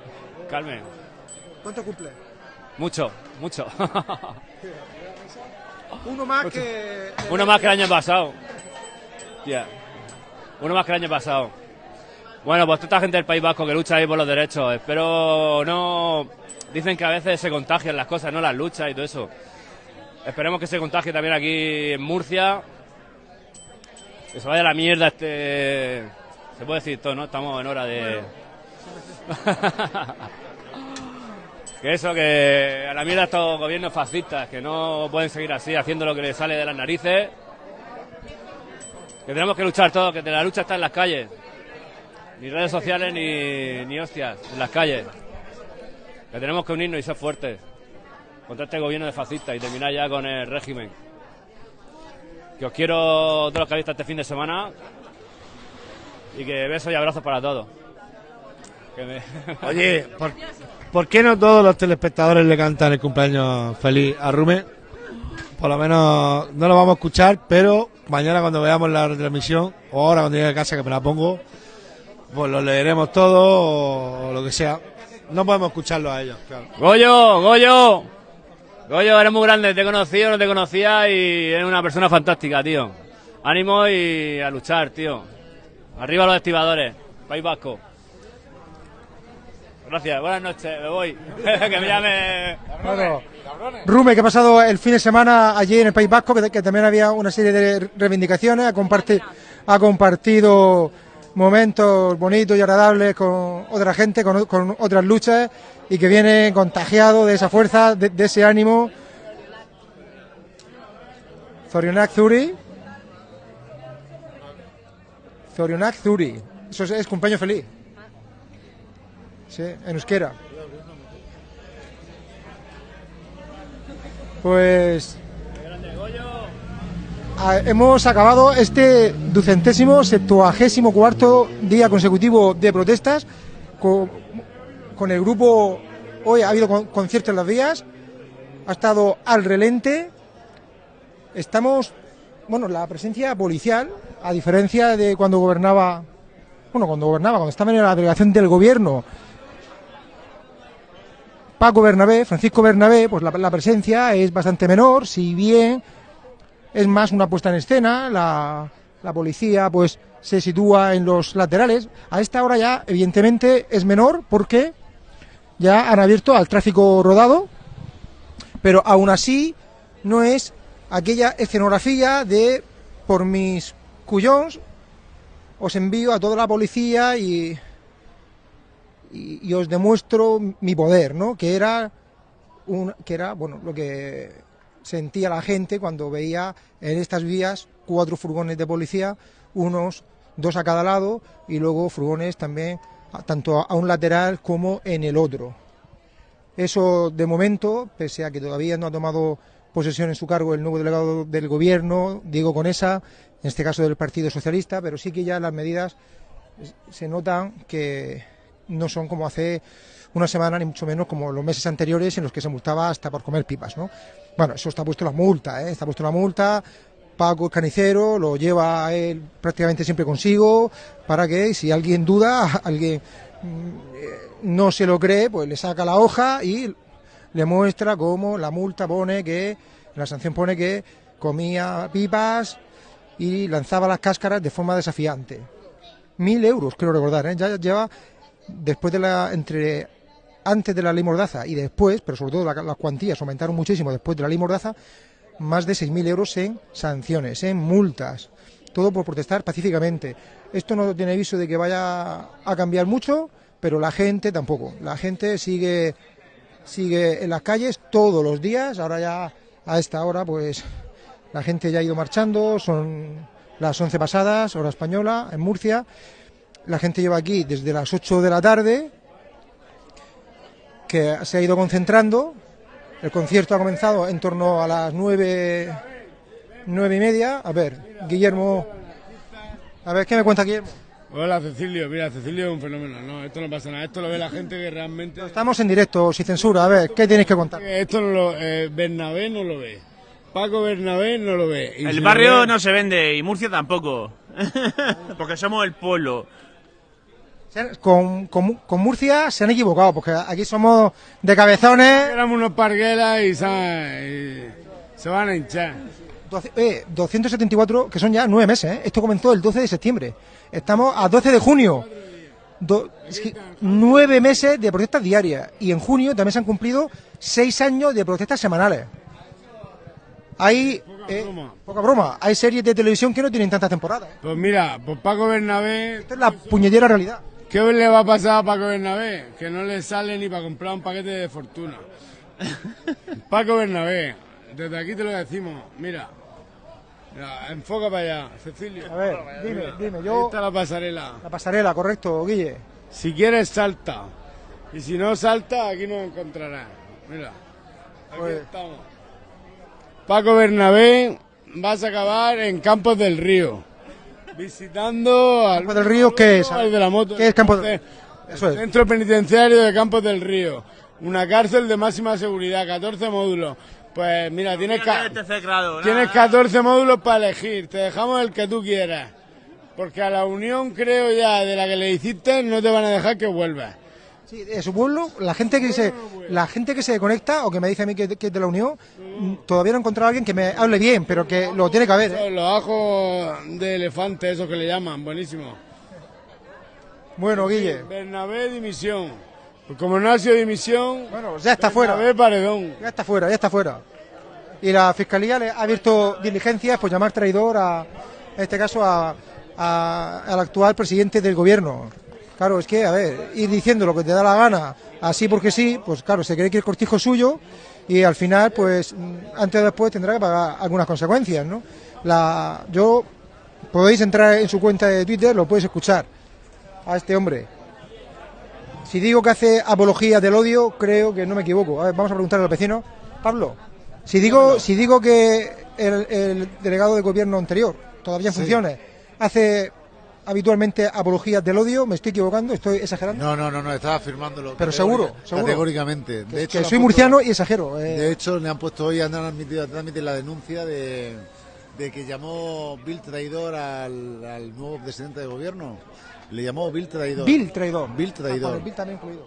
Carmen, ¿Cuánto cumple? mucho, mucho. Uno más que... Uno más que el año pasado. Ya. Uno más que el año pasado. Bueno, pues toda esta gente del País Vasco que lucha ahí por los derechos. Espero no. Dicen que a veces se contagian las cosas, no las luchas y todo eso. Esperemos que se contagie también aquí en Murcia. Que se vaya a la mierda este. Se puede decir todo, ¿no? Estamos en hora de. que eso, que a la mierda estos gobiernos fascistas, que no pueden seguir así, haciendo lo que les sale de las narices. Que tenemos que luchar todos, que la lucha está en las calles. Ni redes sociales ni, ni hostias, en las calles. Que tenemos que unirnos y ser fuertes contra este gobierno de fascistas y terminar ya con el régimen. Que os quiero todos los que habéis este fin de semana y que besos y abrazos para todos. Que me- Oye, ¿por, por qué no todos los telespectadores le cantan el cumpleaños feliz a Rume? Por lo menos no lo vamos a escuchar, pero mañana cuando veamos la retransmisión, o ahora cuando llegue a casa que me la pongo, pues lo leeremos todo o lo que sea. No podemos escucharlo a ellos, claro. Goyo, Goyo. Goyo, eres muy grande, te he conocido, no te conocía y eres una persona fantástica, tío. Ánimo y a luchar, tío. Arriba los estibadores, País Vasco. Gracias, buenas noches, me voy. que me llame. Claro. Rume, que ha pasado el fin de semana allí en el País Vasco, que, que también había una serie de reivindicaciones, ha, comparti- ha compartido momentos bonitos y agradables con otra gente, con, otras luchas, y que viene contagiado de esa fuerza, de, de ese ánimo. Zorionak Zuri. Zorionak Zuri. Eso es, es cumpleaños feliz. En euskera. Pues hemos acabado este ducentésimo, septuagésimo cuarto día consecutivo de protestas con, con el grupo. Hoy ha habido con- conciertos en las vías, ha estado al relente. Estamos, bueno, la presencia policial, a diferencia de cuando gobernaba, bueno, cuando gobernaba, cuando estaba en la delegación del gobierno, Paco Bernabé, Francisco Bernabé, pues la, presencia es bastante menor, si bien es más una puesta en escena, la, la policía pues se sitúa en los laterales. A esta hora ya, evidentemente, es menor porque ya han abierto al tráfico rodado, pero aún así no es aquella escenografía de por mis cuyons os envío a toda la policía y, y, os demuestro mi poder, ¿no? Que era un, que era bueno lo que sentía la gente cuando veía en estas vías cuatro furgones de policía, unos dos a cada lado y luego furgones también tanto a un lateral como en el otro. Eso de momento, pese a que todavía no ha tomado posesión en su cargo el nuevo delegado del gobierno, Diego Conesa, en este caso del Partido Socialista, pero sí que ya las medidas se notan que no son como hace una semana, ni mucho menos como los meses anteriores en los que se multaba hasta por comer pipas, ¿no? Bueno, eso está puesto la multa, ¿eh? Está puesto la multa, Paco el Canicero lo lleva él prácticamente siempre consigo para que si alguien duda, alguien mm, no se lo cree, pues le saca la hoja y le muestra cómo la multa pone que, la sanción pone que comía pipas y lanzaba las cáscaras de forma desafiante. Mil euros, creo recordar, ¿eh? ya lleva después de la entre antes de la ley Mordaza y después, pero sobre todo la- las cuantías aumentaron muchísimo después de la ley Mordaza, más de 6.000 euros en sanciones, en multas, todo por protestar pacíficamente. Esto no tiene aviso de que vaya a cambiar mucho, pero la gente tampoco. La gente sigue sigue en las calles todos los días. Ahora ya a esta hora, pues la gente ya ha ido marchando. Son las 11 pasadas, hora española, en Murcia. La gente lleva aquí desde las 8 de la tarde, que se ha ido concentrando. El concierto ha comenzado en torno a las 9, nueve y media. A ver, Guillermo. A ver, ¿qué me cuenta Guillermo? Hola Cecilio, mira, Cecilio es un fenómeno. No, esto no pasa nada. Esto lo ve la gente que realmente. Estamos en directo, sin censura. A ver, ¿qué tienes que contar? Esto no lo. Eh, Bernabé no lo ve. Paco Bernabé no lo ve. Y El barrio ve- no se vende y Murcia tampoco. Porque somos el pueblo. Con, con- con Murcia se han equivocado, porque aquí somos de cabezones. Éramos unos parguelas y se, y se van a hinchar. Doce- eh, 274, que son ya nueve meses. ¿eh? Esto comenzó el 12 de septiembre. Estamos a 12 de junio. Do- es que nueve meses de protestas diarias. Y en junio también se han cumplido seis años de protestas semanales. Hay. eh, poca broma. Hay series de televisión que no tienen tantas temporadas. ¿eh? Pues mira, pues Paco Bernabé. Esta es la puñetera realidad. ¿Qué le va a pasar a Paco Bernabé? Que no le sale ni para comprar un paquete de fortuna. Paco Bernabé, desde aquí te lo decimos. Mira, Mira, enfoca para allá, Cecilio. A ver, dime, Mira, dime, ahí yo- está la pasarela. La pasarela, correcto, Guille. Si quieres, salta. Y si no salta, aquí nos encontrarás. Mira, aquí Pues- estamos. Paco Bernabé, vas a acabar en Campos del Río. Visitando al Campos del Río, ¿qué es? al de la moto. ¿Qué es Campos del- Eso es. Centro penitenciario de Campos del Río. Una cárcel de máxima seguridad, 14 módulos. Pues mira, tienes, ca- tienes 14 módulos para elegir. Te dejamos el que tú quieras. Porque a la unión, creo ya, de la que le hiciste, no te van a dejar que vuelvas. Sí, de su pueblo, la gente que se, la gente que se conecta o que me dice a mí que, que es de la Unión, mm, todavía no he encontrado a alguien que me hable bien, pero que lo tiene que haber. ¿eh? Los ajos de elefante, esos que le llaman, buenísimo. Bueno, Guille, Bernabé, dimisión. Pues como no ha sido dimisión, bueno, ya está fuera. Bernabé, paredón. Ya está fuera, ya está fuera. Y la fiscalía le ha abierto diligencias por llamar traidor a, en este caso, a, a- al actual presidente del gobierno. Claro, es que, a ver, ir diciendo lo que te da la gana, así porque sí, pues claro, se cree que el cortijo es suyo y al final, pues, mm, antes o después tendrá que pagar algunas consecuencias, ¿no? La, yo, podéis entrar en su cuenta de Twitter, lo podéis escuchar a este hombre. Si digo que hace apología del odio, creo que no me equivoco. A ver, vamos a preguntarle al vecino. Pablo, si digo, si digo que el, el delegado de gobierno anterior, todavía en Sí. funciones, hace habitualmente apologías del odio, me estoy equivocando, estoy exagerando. No, no, no, no, estaba afirmándolo. Pero seguro, seguro. Categóricamente. Que- De hecho, que soy murciano y exagero. eh. De hecho, le han puesto hoy, han admitido, han admitido la denuncia de, de que llamó Bill traidor al, al nuevo presidente de gobierno. Le llamó Bill traidor. Bill traidor. Bill Ah, traidor. vale, Bill también incluido.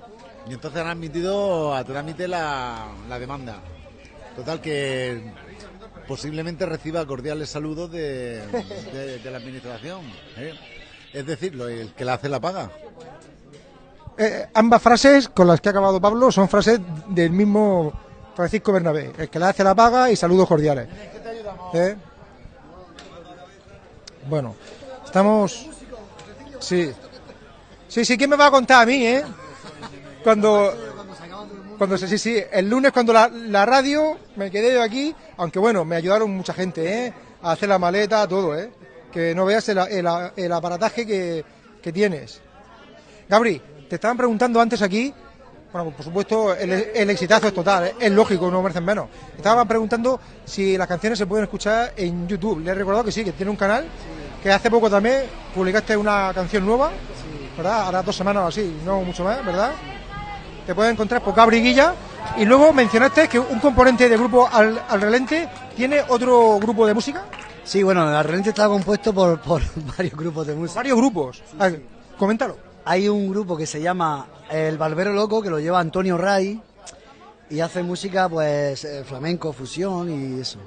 Y entonces han admitido a trámite la, la demanda. Total que posiblemente reciba cordiales saludos de, de- de la administración. ¿eh? Es decir, lo- el que la hace la paga. Eh, ambas frases con las que ha acabado Pablo son frases del mismo Francisco Bernabé. El que la hace la paga y saludos cordiales. ¿Eh? Bueno, estamos... Sí. Sí, sí, ¿quién me va a contar a mí, eh? Cuando... Cuando sí, sí, el lunes cuando la, la radio me quedé yo aquí, aunque bueno, me ayudaron mucha gente, ¿eh? A hacer la maleta, todo, ¿eh? Que no veas el, el- aparataje que, que tienes. Gabri, te estaban preguntando antes aquí, bueno, por supuesto, el, el exitazo es total, ¿eh? es lógico, no merecen menos. Estaban preguntando si las canciones se pueden escuchar en YouTube. Le he recordado que sí, que tiene un canal, que hace poco también publicaste una canción nueva, ¿verdad? Ahora dos semanas o así, no mucho más, ¿verdad? Te puedes encontrar por Gabri Guilla. Y luego mencionaste que un componente del grupo Al, Al Relente tiene otro grupo de música. Sí, bueno, el Relente está compuesto por, por varios grupos de música. Varios grupos. A ver, coméntalo. Hay un grupo que se llama El Barbero Loco, que lo lleva Antonio Ray, y hace música, pues, eh, flamenco, fusión y eso.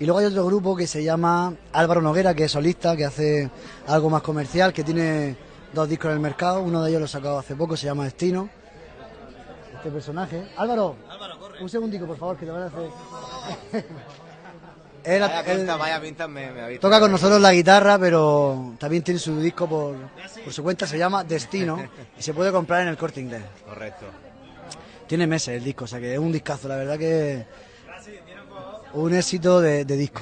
Y luego hay otro grupo que se llama Álvaro Noguera, que es solista, que hace algo más comercial, que tiene dos discos en el mercado. Uno de ellos lo he sacado hace poco, se llama Destino. Este personaje. Álvaro, un segundico, por favor, que te van a hacer. Él- Vaya él- pinta, vaya pinta me, me ha visto. Toca con nosotros la guitarra, pero también tiene su disco por, por su cuenta, se llama Destino y se puede comprar en el corte inglés. Correcto. Tiene meses el disco, o sea que es un discazo, la verdad que un éxito de, de disco.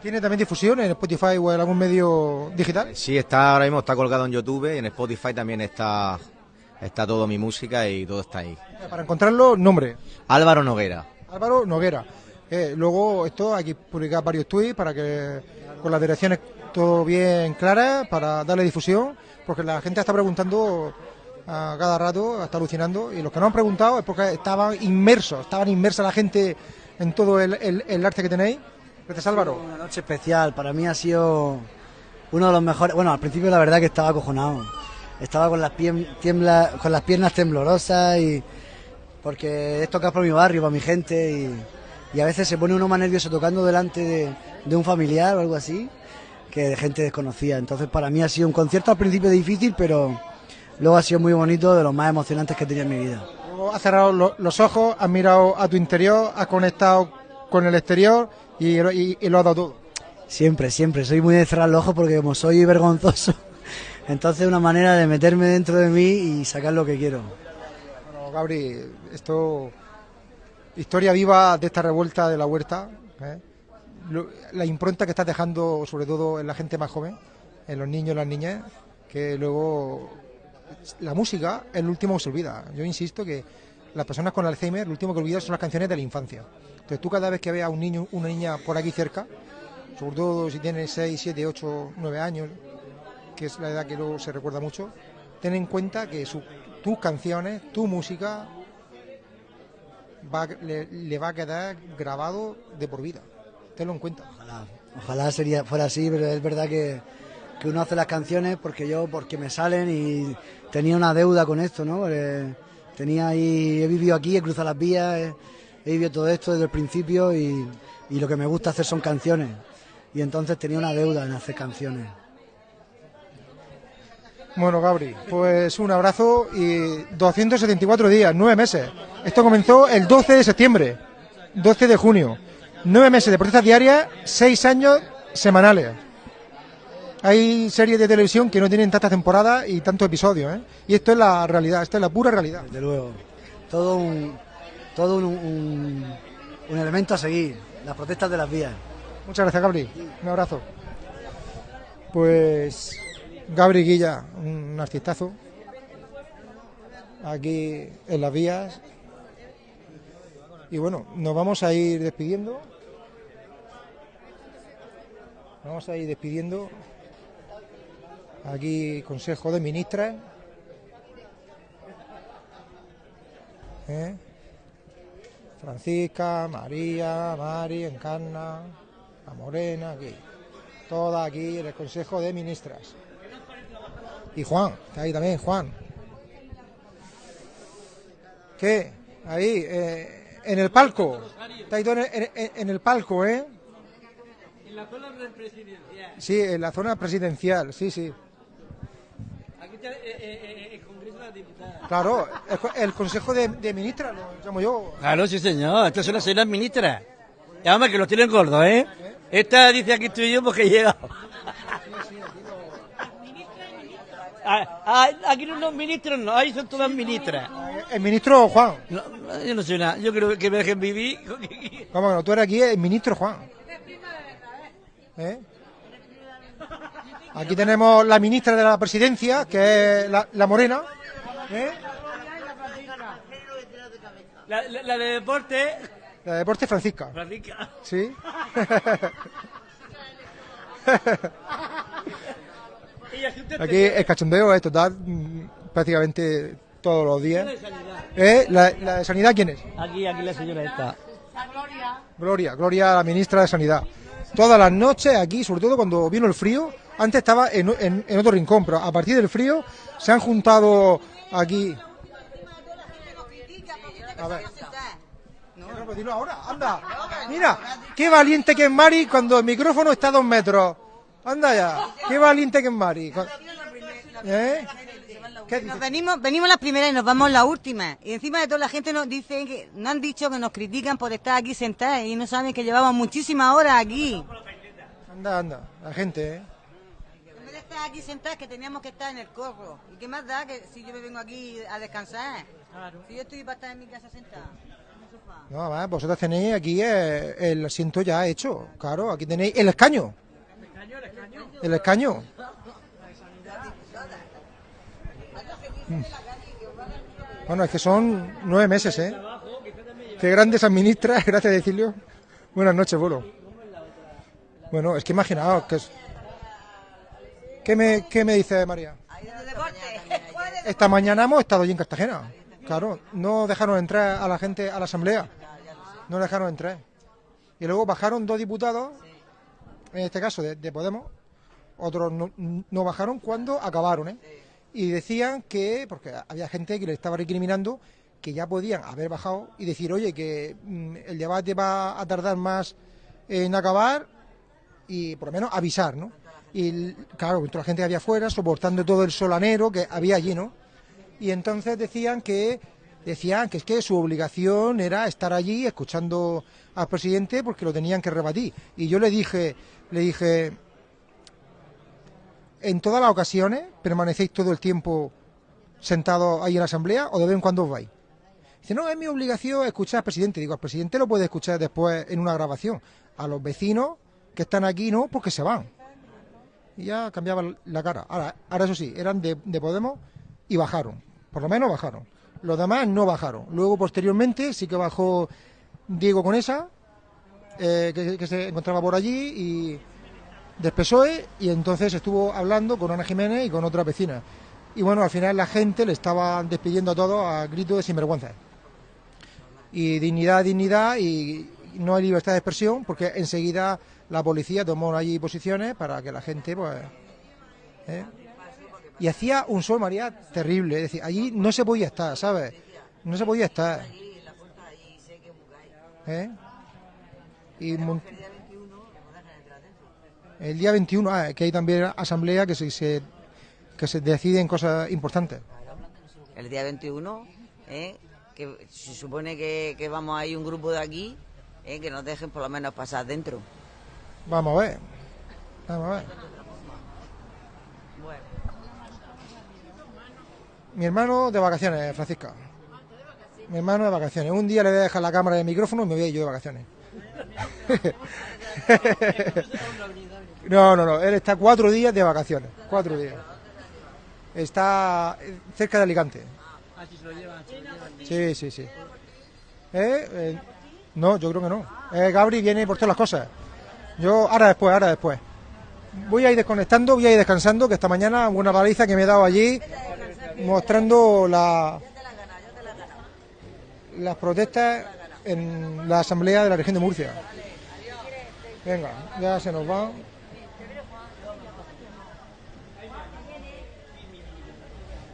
¿Tiene también difusión en Spotify o en algún medio digital? Sí, está ahora mismo está colgado en YouTube y en Spotify también está está todo mi música y todo está ahí. Para encontrarlo, nombre. Álvaro Noguera. Álvaro Noguera. Eh, luego esto hay que publicar varios tweets para que con las direcciones todo bien claras para darle difusión, porque la gente está preguntando a cada rato, está alucinando, y los que no han preguntado es porque estaban inmersos, estaban inmersa la gente en todo el, el- el arte que tenéis. Gracias Álvaro. Una noche especial, para mí ha sido uno de los mejores. Bueno, al principio la verdad que estaba acojonado. Estaba con las, tiembla- con las piernas temblorosas y porque es tocar por mi barrio, para mi gente y, y a veces se pone uno más nervioso tocando delante de, de un familiar o algo así que de gente desconocida. Entonces para mí ha sido un concierto al principio difícil, pero luego ha sido muy bonito, de los más emocionantes que he tenido en mi vida. Luego has cerrado lo- los ojos, has mirado a tu interior, has conectado con el exterior y, y- y lo has dado todo. Siempre, siempre. Soy muy de cerrar los ojos porque como soy vergonzoso, entonces es una manera de meterme dentro de mí y sacar lo que quiero. Bueno, Gabri, esto. Historia viva de esta revuelta de la huerta. ¿eh? Lo- La impronta que estás dejando, sobre todo en la gente más joven, en los niños y las niñas, que luego. La música es lo último que se olvida. Yo insisto que las personas con Alzheimer, lo último que olvidan son las canciones de la infancia. Entonces, tú cada vez que veas a un niño, una niña por aquí cerca, sobre todo si tienes 6, 7, 8, 9 años, que es la edad que luego se recuerda mucho, ten en cuenta que su- tus canciones, tu música, va, le, le va a quedar grabado de por vida. Tenlo en cuenta. Ojalá sería, fuera así, pero es verdad que, que uno hace las canciones porque yo, porque me salen y tenía una deuda con esto, ¿no? Eh, tenía ahí, he vivido aquí, he cruzado las vías, he, he vivido todo esto desde el principio y, y lo que me gusta hacer son canciones. Y entonces tenía una deuda en hacer canciones. Bueno, Gabri, pues un abrazo y 274 días, nueve meses. Esto comenzó el 12 de septiembre, 12 de junio. Nueve meses de protestas diarias, seis años semanales. Hay series de televisión que no tienen tantas temporadas y tantos episodios, ¿eh? Y esto es la realidad, esto es la pura realidad. Desde luego. Todo un, todo un, un- un elemento a seguir, las protestas de las vías. Muchas gracias, Gabri. Un abrazo. Pues Gabri Guilla, un artistazo. Aquí en las vías. Y bueno, nos vamos a ir despidiendo. Nos Vamos a ir despidiendo. Aquí Consejo de Ministras. ¿Eh? Francisca, María, Mari, Encarna, la Morena, aquí. Toda aquí en el Consejo de Ministras. Y Juan, está ahí también, Juan. ¿Qué? Ahí, eh, en el palco. Está ahí todo en, en- en- en el palco, ¿eh? En la zona presidencial. Sí, en la zona presidencial, sí, sí. Aquí está eh, eh, eh, el Congreso de la Diputada. Claro, el Consejo de, de Ministras, lo llamo yo. Claro, sí, señor. Estas son las señoras ministras. Y además que los tienen gordos, ¿eh? Esta dice aquí estoy yo porque he llegado. Ah, ah, aquí no ministros, no, ahí son todas ministras. El ministro Juan. No, yo no sé nada, yo creo que me dejen vivir. ¿Cómo que no? Tú eres aquí el ministro Juan. ¿Eh? Aquí tenemos la ministra de la presidencia, que es la, la Morena. ¿eh? La, la- la de deporte. La de deporte Francisca. Francisca. Sí. Aquí el cachondeo es total, mm, prácticamente todos los días. ¿Eh? ¿La, la de sanidad quién es? Aquí, aquí la señora esta. Gloria, Gloria, la ministra de Sanidad. Todas las noches aquí, sobre todo cuando vino el frío, antes estaba en, en- en otro rincón, pero a partir del frío se han juntado aquí. A ver. No, pues dilo ahora, anda. Mira, qué valiente que es Mari cuando el micrófono está a dos metros. Anda ya, qué valiente que es Mari. ¿Eh? ¿Qué Nos venimos, venimos las primeras y nos vamos las últimas. Y encima de todo la gente nos dice que nos han dicho que nos critican por estar aquí sentadas y no saben que llevamos muchísimas horas aquí. Anda, anda, la gente, ¿eh? En vez de estar aquí sentadas que teníamos que estar en el corro. ¿Y qué más da que si yo me vengo aquí a descansar? Si yo estoy para estar en mi casa sentada. en el sofá. No, además, vosotros tenéis aquí el asiento ya hecho. Claro, aquí tenéis el escaño. El escaño. Mm. Bueno, es que son nueve meses, ¿eh? Qué grandes administras, gracias Decilio. Buenas noches, Bolo. Bueno, es que imaginaos que es... ¿Qué me, ¿Qué me dice María? Esta mañana hemos estado allí en Cartagena. Claro, no dejaron entrar a la gente a la asamblea. No dejaron entrar. Y luego bajaron dos diputados, en este caso de, de Podemos, otros no, no bajaron cuando acabaron, ¿eh? Y decían que, porque había gente que le estaba recriminando, que ya podían haber bajado y decir, oye, que mm, el debate va a tardar más en acabar y por lo menos avisar, ¿no? Y claro, toda la gente que había afuera, soportando todo el solanero que había allí, ¿no? Y entonces decían que decían que es que su obligación era estar allí escuchando al presidente porque lo tenían que rebatir. Y yo le dije, le dije, en todas las ocasiones permanecéis todo el tiempo sentados ahí en la asamblea o de vez en cuando os vais. Dice, no, es mi obligación escuchar al presidente. Digo, al presidente lo puede escuchar después en una grabación. A los vecinos que están aquí no, porque se van. Y ya cambiaba la cara. Ahora, ahora eso sí, eran de, de Podemos y bajaron. Por lo menos bajaron. Los demás no bajaron. Luego, posteriormente, sí que bajó Diego Conesa, eh, que, que se encontraba por allí, y del PSOE, y entonces estuvo hablando con Ana Jiménez y con otras vecinas. Y bueno, al final la gente le estaba despidiendo a todos a grito de sinvergüenza. Y dignidad, dignidad, y no hay libertad de expresión, porque enseguida la policía tomó allí posiciones para que la gente, pues. ¿eh? Y hacía un sol, María, terrible. Es decir, allí no se podía estar, ¿sabes? No se podía estar. ¿Eh? Y el día 21, ah, que hay también asamblea que se, se- que se deciden cosas importantes. El día 21, ¿eh? que se supone que, que vamos a ir un grupo de aquí, ¿eh? que nos dejen por lo menos pasar dentro. Vamos a ver. Vamos a ver. Mi hermano de vacaciones, Francisca. Mi hermano de vacaciones. Un día le voy a dejar la cámara y el micrófono y me voy a ir yo de vacaciones. no, no, no. Él está cuatro días de vacaciones. Cuatro días. Está eh, cerca de Alicante. Sí, sí, sí. ¿Eh? Eh, no, yo creo que no. Eh, Gabri viene por todas las cosas. Yo, ahora después, ahora después. Voy a ir desconectando, voy a ir descansando, que esta mañana una paliza que me he dado allí mostrando la, las protestas en la asamblea de la región de Murcia. Venga, ya se nos va.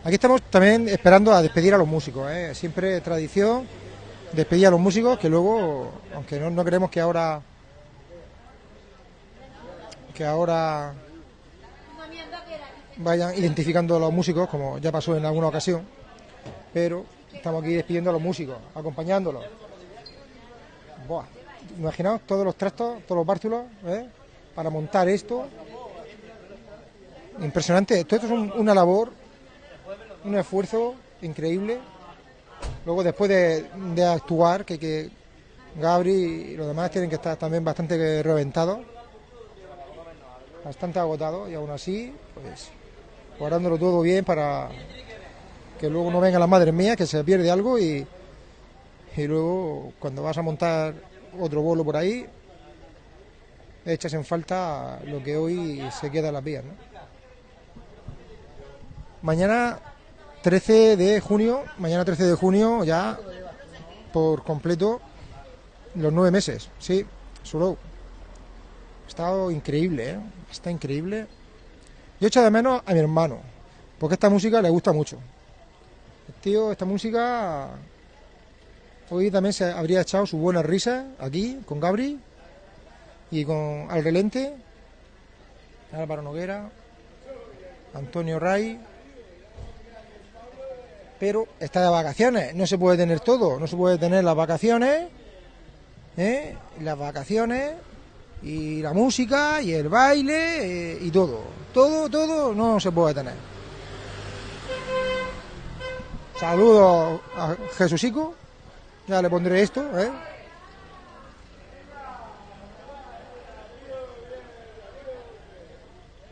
Aquí estamos también esperando a despedir a los músicos, ¿eh? siempre tradición despedir a los músicos que luego, aunque no, no queremos que ahora que ahora vayan identificando a los músicos, como ya pasó en alguna ocasión, pero estamos aquí despidiendo a los músicos, acompañándolos. Buah, imaginaos todos los trastos, todos los bártulos, ¿eh? para montar esto. Impresionante, todo esto es un- una labor, un esfuerzo increíble. Luego después de, actuar, que, que Gabri y los demás tienen que estar también bastante reventados bastante agotado y aún así, pues guardándolo todo bien para que luego no vengan las madres mías, que se pierde algo y, y luego cuando vas a montar otro bolo por ahí, echas en falta lo que hoy se queda en las vías. ¿no? Mañana 13 de junio, mañana 13 de junio ya por completo los nueve meses, sí, solo. Ha estado increíble, ¿eh? Está increíble. Yo echo de menos a mi hermano, porque esta música le gusta mucho. Tío, esta música Hoy también se habría echado su buena risa aquí con Gabri y con Al Relente, Álvaro Noguera, Antonio Ray. Pero está de vacaciones, no se puede tener todo, no se puede tener las vacaciones, ¿eh? las vacaciones y la música y el baile eh, y todo. Todo, todo no se puede tener. Saludos a Jesucico. Ya le pondré esto, ¿eh?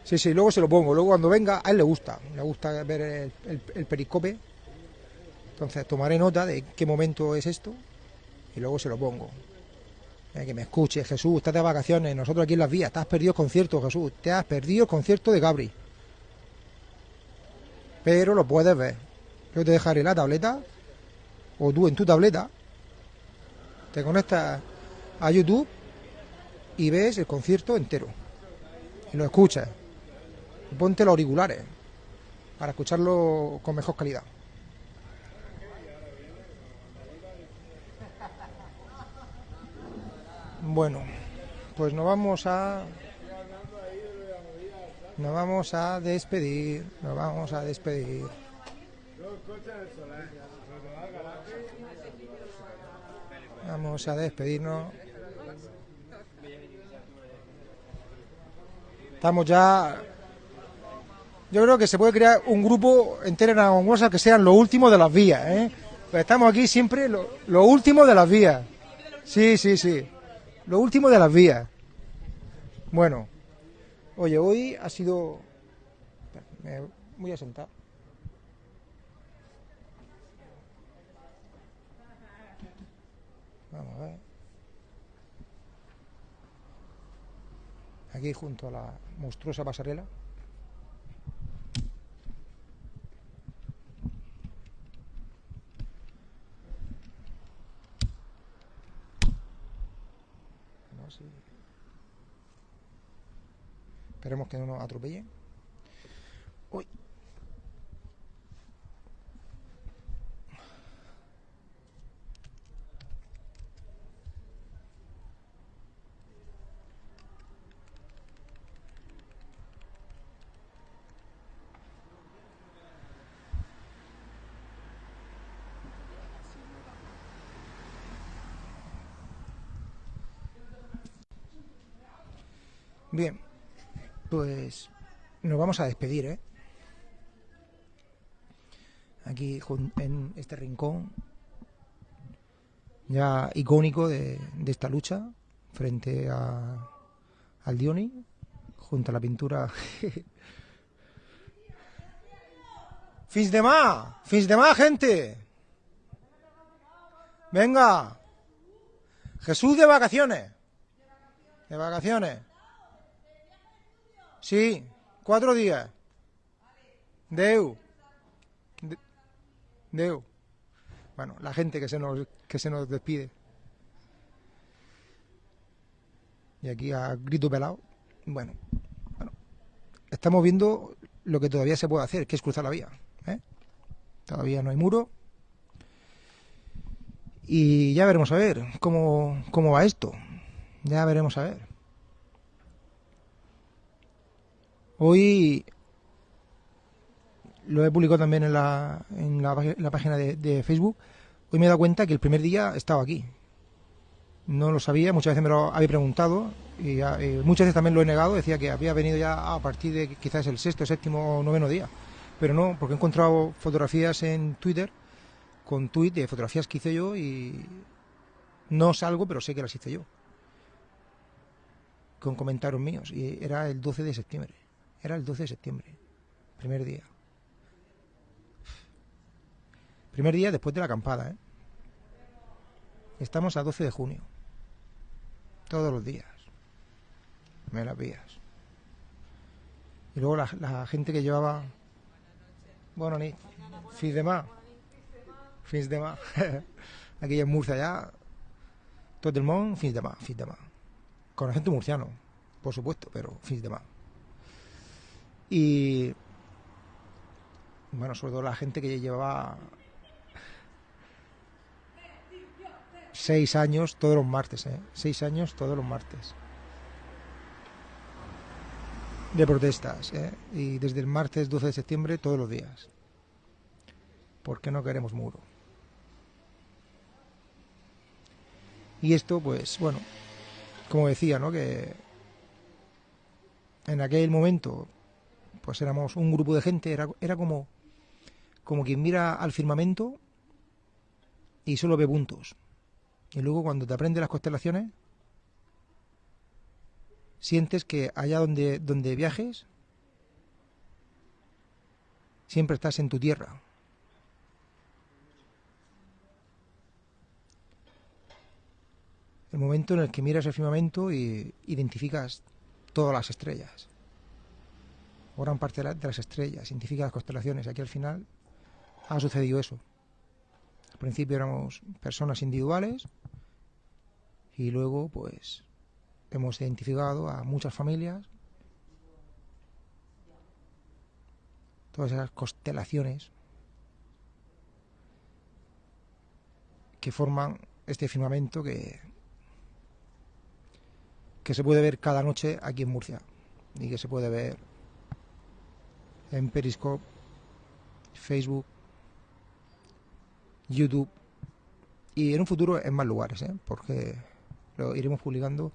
Sí, sí, luego se lo pongo. Luego cuando venga, a él le gusta. Le gusta ver el, el- periscope. Entonces tomaré nota de qué momento es esto y luego se lo pongo. Eh, que me escuche, Jesús, estás de vacaciones, nosotros aquí en las vías, te has perdido el concierto, Jesús, te has perdido el concierto de Gabri. Pero lo puedes ver. Yo te dejaré la tableta, o tú en tu tableta, te conectas a YouTube y ves el concierto entero. Y lo escuchas. Ponte los auriculares para escucharlo con mejor calidad. Bueno, pues nos vamos a. Nos vamos a despedir. Nos vamos a despedir. Vamos a despedirnos. Estamos ya. Yo creo que se puede crear un grupo entero en Aragonesa que sean los últimos de las vías, ¿eh? Pues estamos aquí siempre lo, lo último de las vías. Sí, sí, sí. Lo último de las vías. Bueno. Oye, hoy ha sido. Me voy a sentar. Vamos a ver. Aquí junto a la monstruosa pasarela. No, sí. Esperemos que no nos atropellen. Uy. Bien, pues nos vamos a despedir, ¿eh? Aquí en este rincón ya icónico de, de esta lucha frente a, al Dioni, junto a la pintura. ¡Fins de más! ¡Fins de más, gente! ¡Venga! Jesús de vacaciones. De vacaciones. Sí, cuatro días. Deu. De- Deu. Bueno, la gente que se nos, que se nos despide. Y aquí a grito pelado. Bueno, bueno, estamos viendo lo que todavía se puede hacer, que es cruzar la vía. ¿eh? Todavía no hay muro. Y ya veremos a ver cómo, cómo va esto. Ya veremos a ver. Hoy lo he publicado también en la, en la, página de, Facebook. Hoy me he dado cuenta que el primer día estaba aquí. No lo sabía, muchas veces me lo había preguntado y ya, eh, muchas veces también lo he negado. Decía que había venido ya a partir de quizás el sexto, séptimo o noveno día. Pero no, porque he encontrado fotografías en Twitter con tuit de fotografías que hice yo y no salgo, pero sé que las hice yo. Con comentarios míos. Y era el 12 de septiembre. Era el 12 de septiembre. Primer día. Primer día después de la acampada, ¿eh? Estamos a 12 de junio. Todos los días. Me las vías. Y luego la, gente que llevaba... Bueno, ni... Fins de más. Fins de más. Aquí en Murcia ya... Todo el mundo, fins de más, fins de más. Con acento murciano, por supuesto, pero fins de más. Y... Bueno, sobre todo la gente que llevaba seis años todos los martes, ¿eh? Seis años todos los martes. De protestas, ¿eh? Y desde el martes 12 de septiembre todos los días. Porque no queremos muro. Y esto, pues, bueno, como decía, ¿no? Que en aquel momento, pues éramos un grupo de gente, era, como, como quien mira al firmamento y solo ve puntos. Y luego cuando te aprendes las constelaciones, sientes que allá donde, donde viajes, siempre estás en tu tierra. El momento en el que miras el firmamento y identificas todas las estrellas, o gran parte de la- de las estrellas, identificas las constelaciones. Aquí al final ha sucedido eso. Al principio éramos personas individuales y luego pues hemos identificado a muchas familias, todas esas constelaciones que forman este firmamento que, que se puede ver cada noche aquí en Murcia y que se puede ver en Periscope, Facebook, YouTube y en un futuro en más lugares, ¿eh? porque lo iremos publicando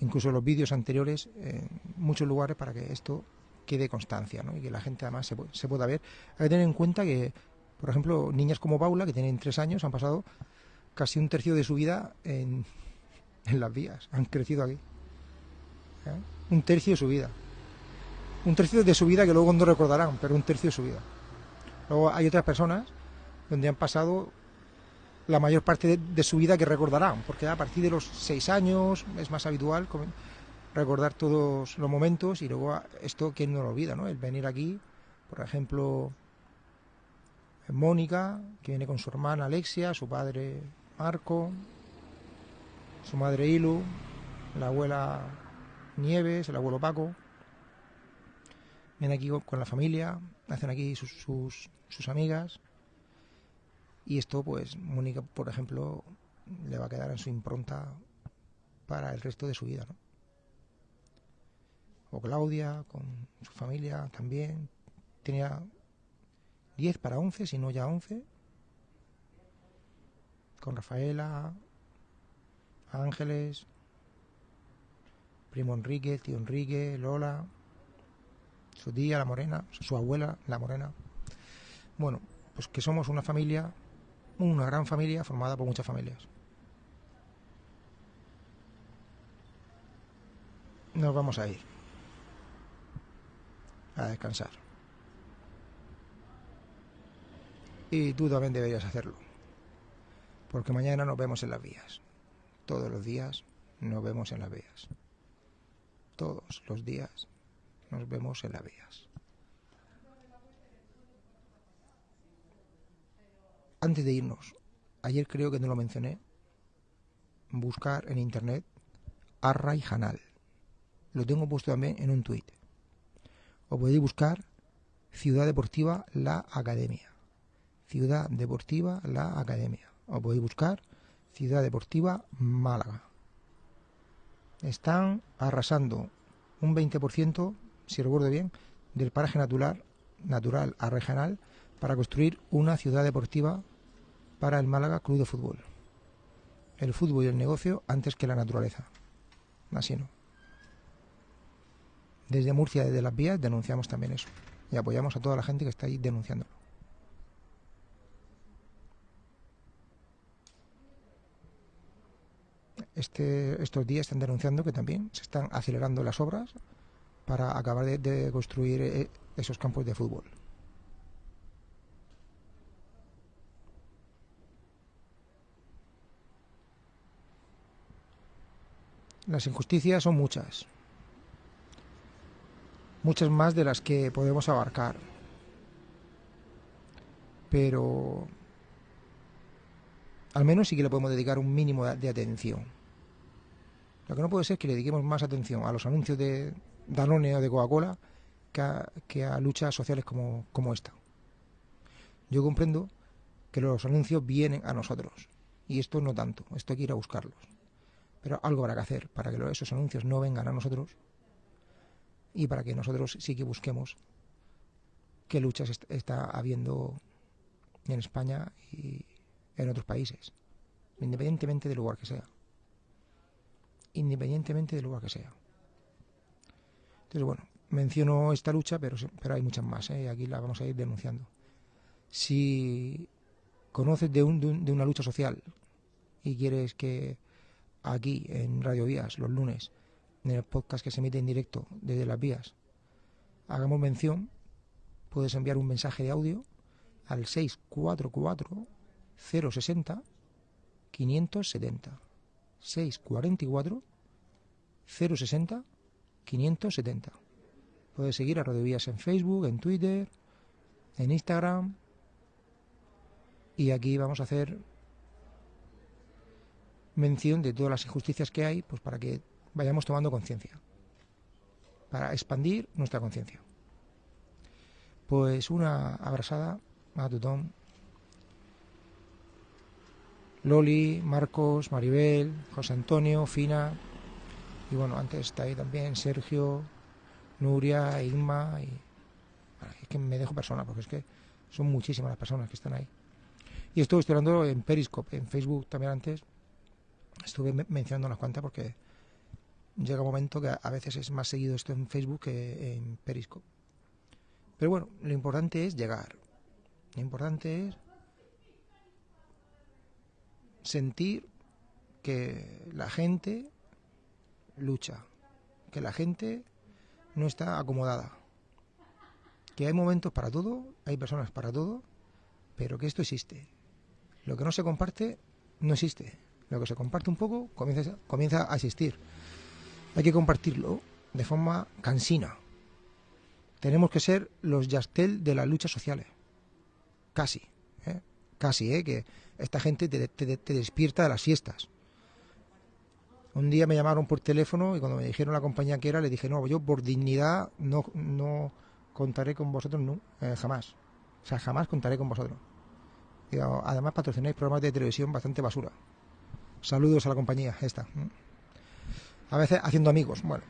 incluso los vídeos anteriores en muchos lugares para que esto quede constancia ¿no? y que la gente además se, se pueda ver. Hay que tener en cuenta que, por ejemplo, niñas como Paula, que tienen tres años, han pasado casi un tercio de su vida en, en las vías, han crecido aquí. ¿eh? Un tercio de su vida. Un tercio de su vida que luego no recordarán, pero un tercio de su vida. Luego hay otras personas donde han pasado la mayor parte de, su vida que recordarán, porque a partir de los seis años es más habitual recordar todos los momentos y luego esto, ¿quién no lo olvida? ¿no? El venir aquí, por ejemplo, Mónica, que viene con su hermana Alexia, su padre Marco, su madre Ilu, la abuela Nieves, el abuelo Paco. Vienen aquí con- la familia, hacen aquí sus, sus, sus amigas. Y esto, pues, Mónica, por ejemplo, le va a quedar en su impronta para el resto de su vida, ¿no? O Claudia, con su familia también. Tenía 10 para 11, si no ya 11. Con Rafaela, Ángeles, primo Enrique, tío Enrique, Lola, su tía, la morena, su abuela, la morena. Bueno, pues que somos una familia, una gran familia formada por muchas familias. Nos vamos a ir a descansar. Y tú también deberías hacerlo. Porque mañana nos vemos en las vías. Todos los días nos vemos en las vías. Todos los días nos vemos en las vías. Antes de irnos, ayer creo que no lo mencioné, buscar en internet Arra y Hanal. Lo tengo puesto también en un tuit. O podéis buscar Ciudad Deportiva La Academia. Ciudad Deportiva La Academia. O podéis buscar Ciudad Deportiva Málaga. Están arrasando un 20%, si recuerdo bien, del paraje natural, natural a regional para construir una ciudad deportiva para el Málaga Club de Fútbol. El fútbol y el negocio antes que la naturaleza. Así no. Desde Murcia, desde las vías, denunciamos también eso. Y apoyamos a toda la gente que está ahí denunciándolo. Este, estos días están denunciando que también se están acelerando las obras para acabar de, construir eh, esos campos de fútbol. Las injusticias son muchas. Muchas más de las que podemos abarcar. Pero al menos sí que le podemos dedicar un mínimo de, de atención. Lo que no puede ser es que le dediquemos más atención a los anuncios de Danone o de Coca-Cola que a, que a luchas sociales como, como esta. Yo comprendo que los anuncios vienen a nosotros y esto no tanto, esto hay que ir a buscarlos. Pero algo habrá que hacer para que esos anuncios no vengan a nosotros y para que nosotros sí que busquemos qué luchas est- está habiendo en España y en otros países, independientemente del lugar que sea. Independientemente del lugar que sea. Entonces, bueno, menciono esta lucha, pero, pero hay muchas más, ¿eh? y aquí la vamos a ir denunciando. Si conoces de, un- de de una lucha social y quieres que aquí en Radio Vías, los lunes, en el podcast que se emite en directo desde las vías, hagamos mención, puedes enviar un mensaje de audio al 644 060 570. 644 060 570. Puedes seguir a Radio en Facebook, en Twitter, en Instagram. Y aquí vamos a hacer mención de todas las injusticias que hay, pues para que vayamos tomando conciencia. Para expandir nuestra conciencia. Pues una abrazada a Tutón. Loli, Marcos, Maribel, José Antonio, Fina. Y bueno, antes está ahí también Sergio, Nuria, Inma. Y es que me dejo personas porque es que son muchísimas las personas que están ahí. Y estoy hablando en Periscope, en Facebook también antes. Estuve me- mencionando unas cuantas porque llega un momento que a veces es más seguido esto en Facebook que en Periscope. Pero bueno, lo importante es llegar. Lo importante es sentir que la gente lucha, que la gente no está acomodada, que hay momentos para todo, hay personas para todo, pero que esto existe. Lo que no se comparte no existe. Lo que se comparte un poco comienza, a existir. Hay que compartirlo de forma cansina. Tenemos que ser los Yastel de las luchas sociales. Casi. ¿eh? Casi, ¿eh? que esta gente te, te- te despierta de las fiestas. Un día me llamaron por teléfono y cuando me dijeron la compañía que era, le dije, no, yo por dignidad no, no contaré con vosotros no, eh, jamás. O sea, jamás contaré con vosotros. Además patrocináis programas de televisión bastante basura. Saludos a la compañía esta. A veces haciendo amigos, bueno.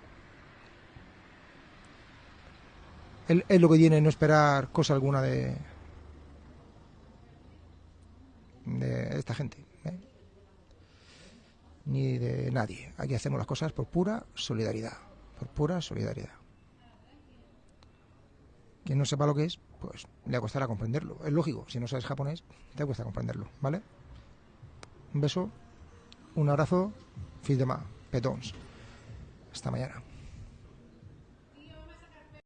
Es lo que tiene no esperar cosa alguna de de esta gente. Ni de nadie. Aquí hacemos las cosas por pura solidaridad. Por pura solidaridad. Quien no sepa lo que es, pues le costará comprenderlo. Es lógico, si no sabes japonés, te cuesta comprenderlo, ¿vale? Un beso, un abrazo, fils de ma, petons. Hasta mañana.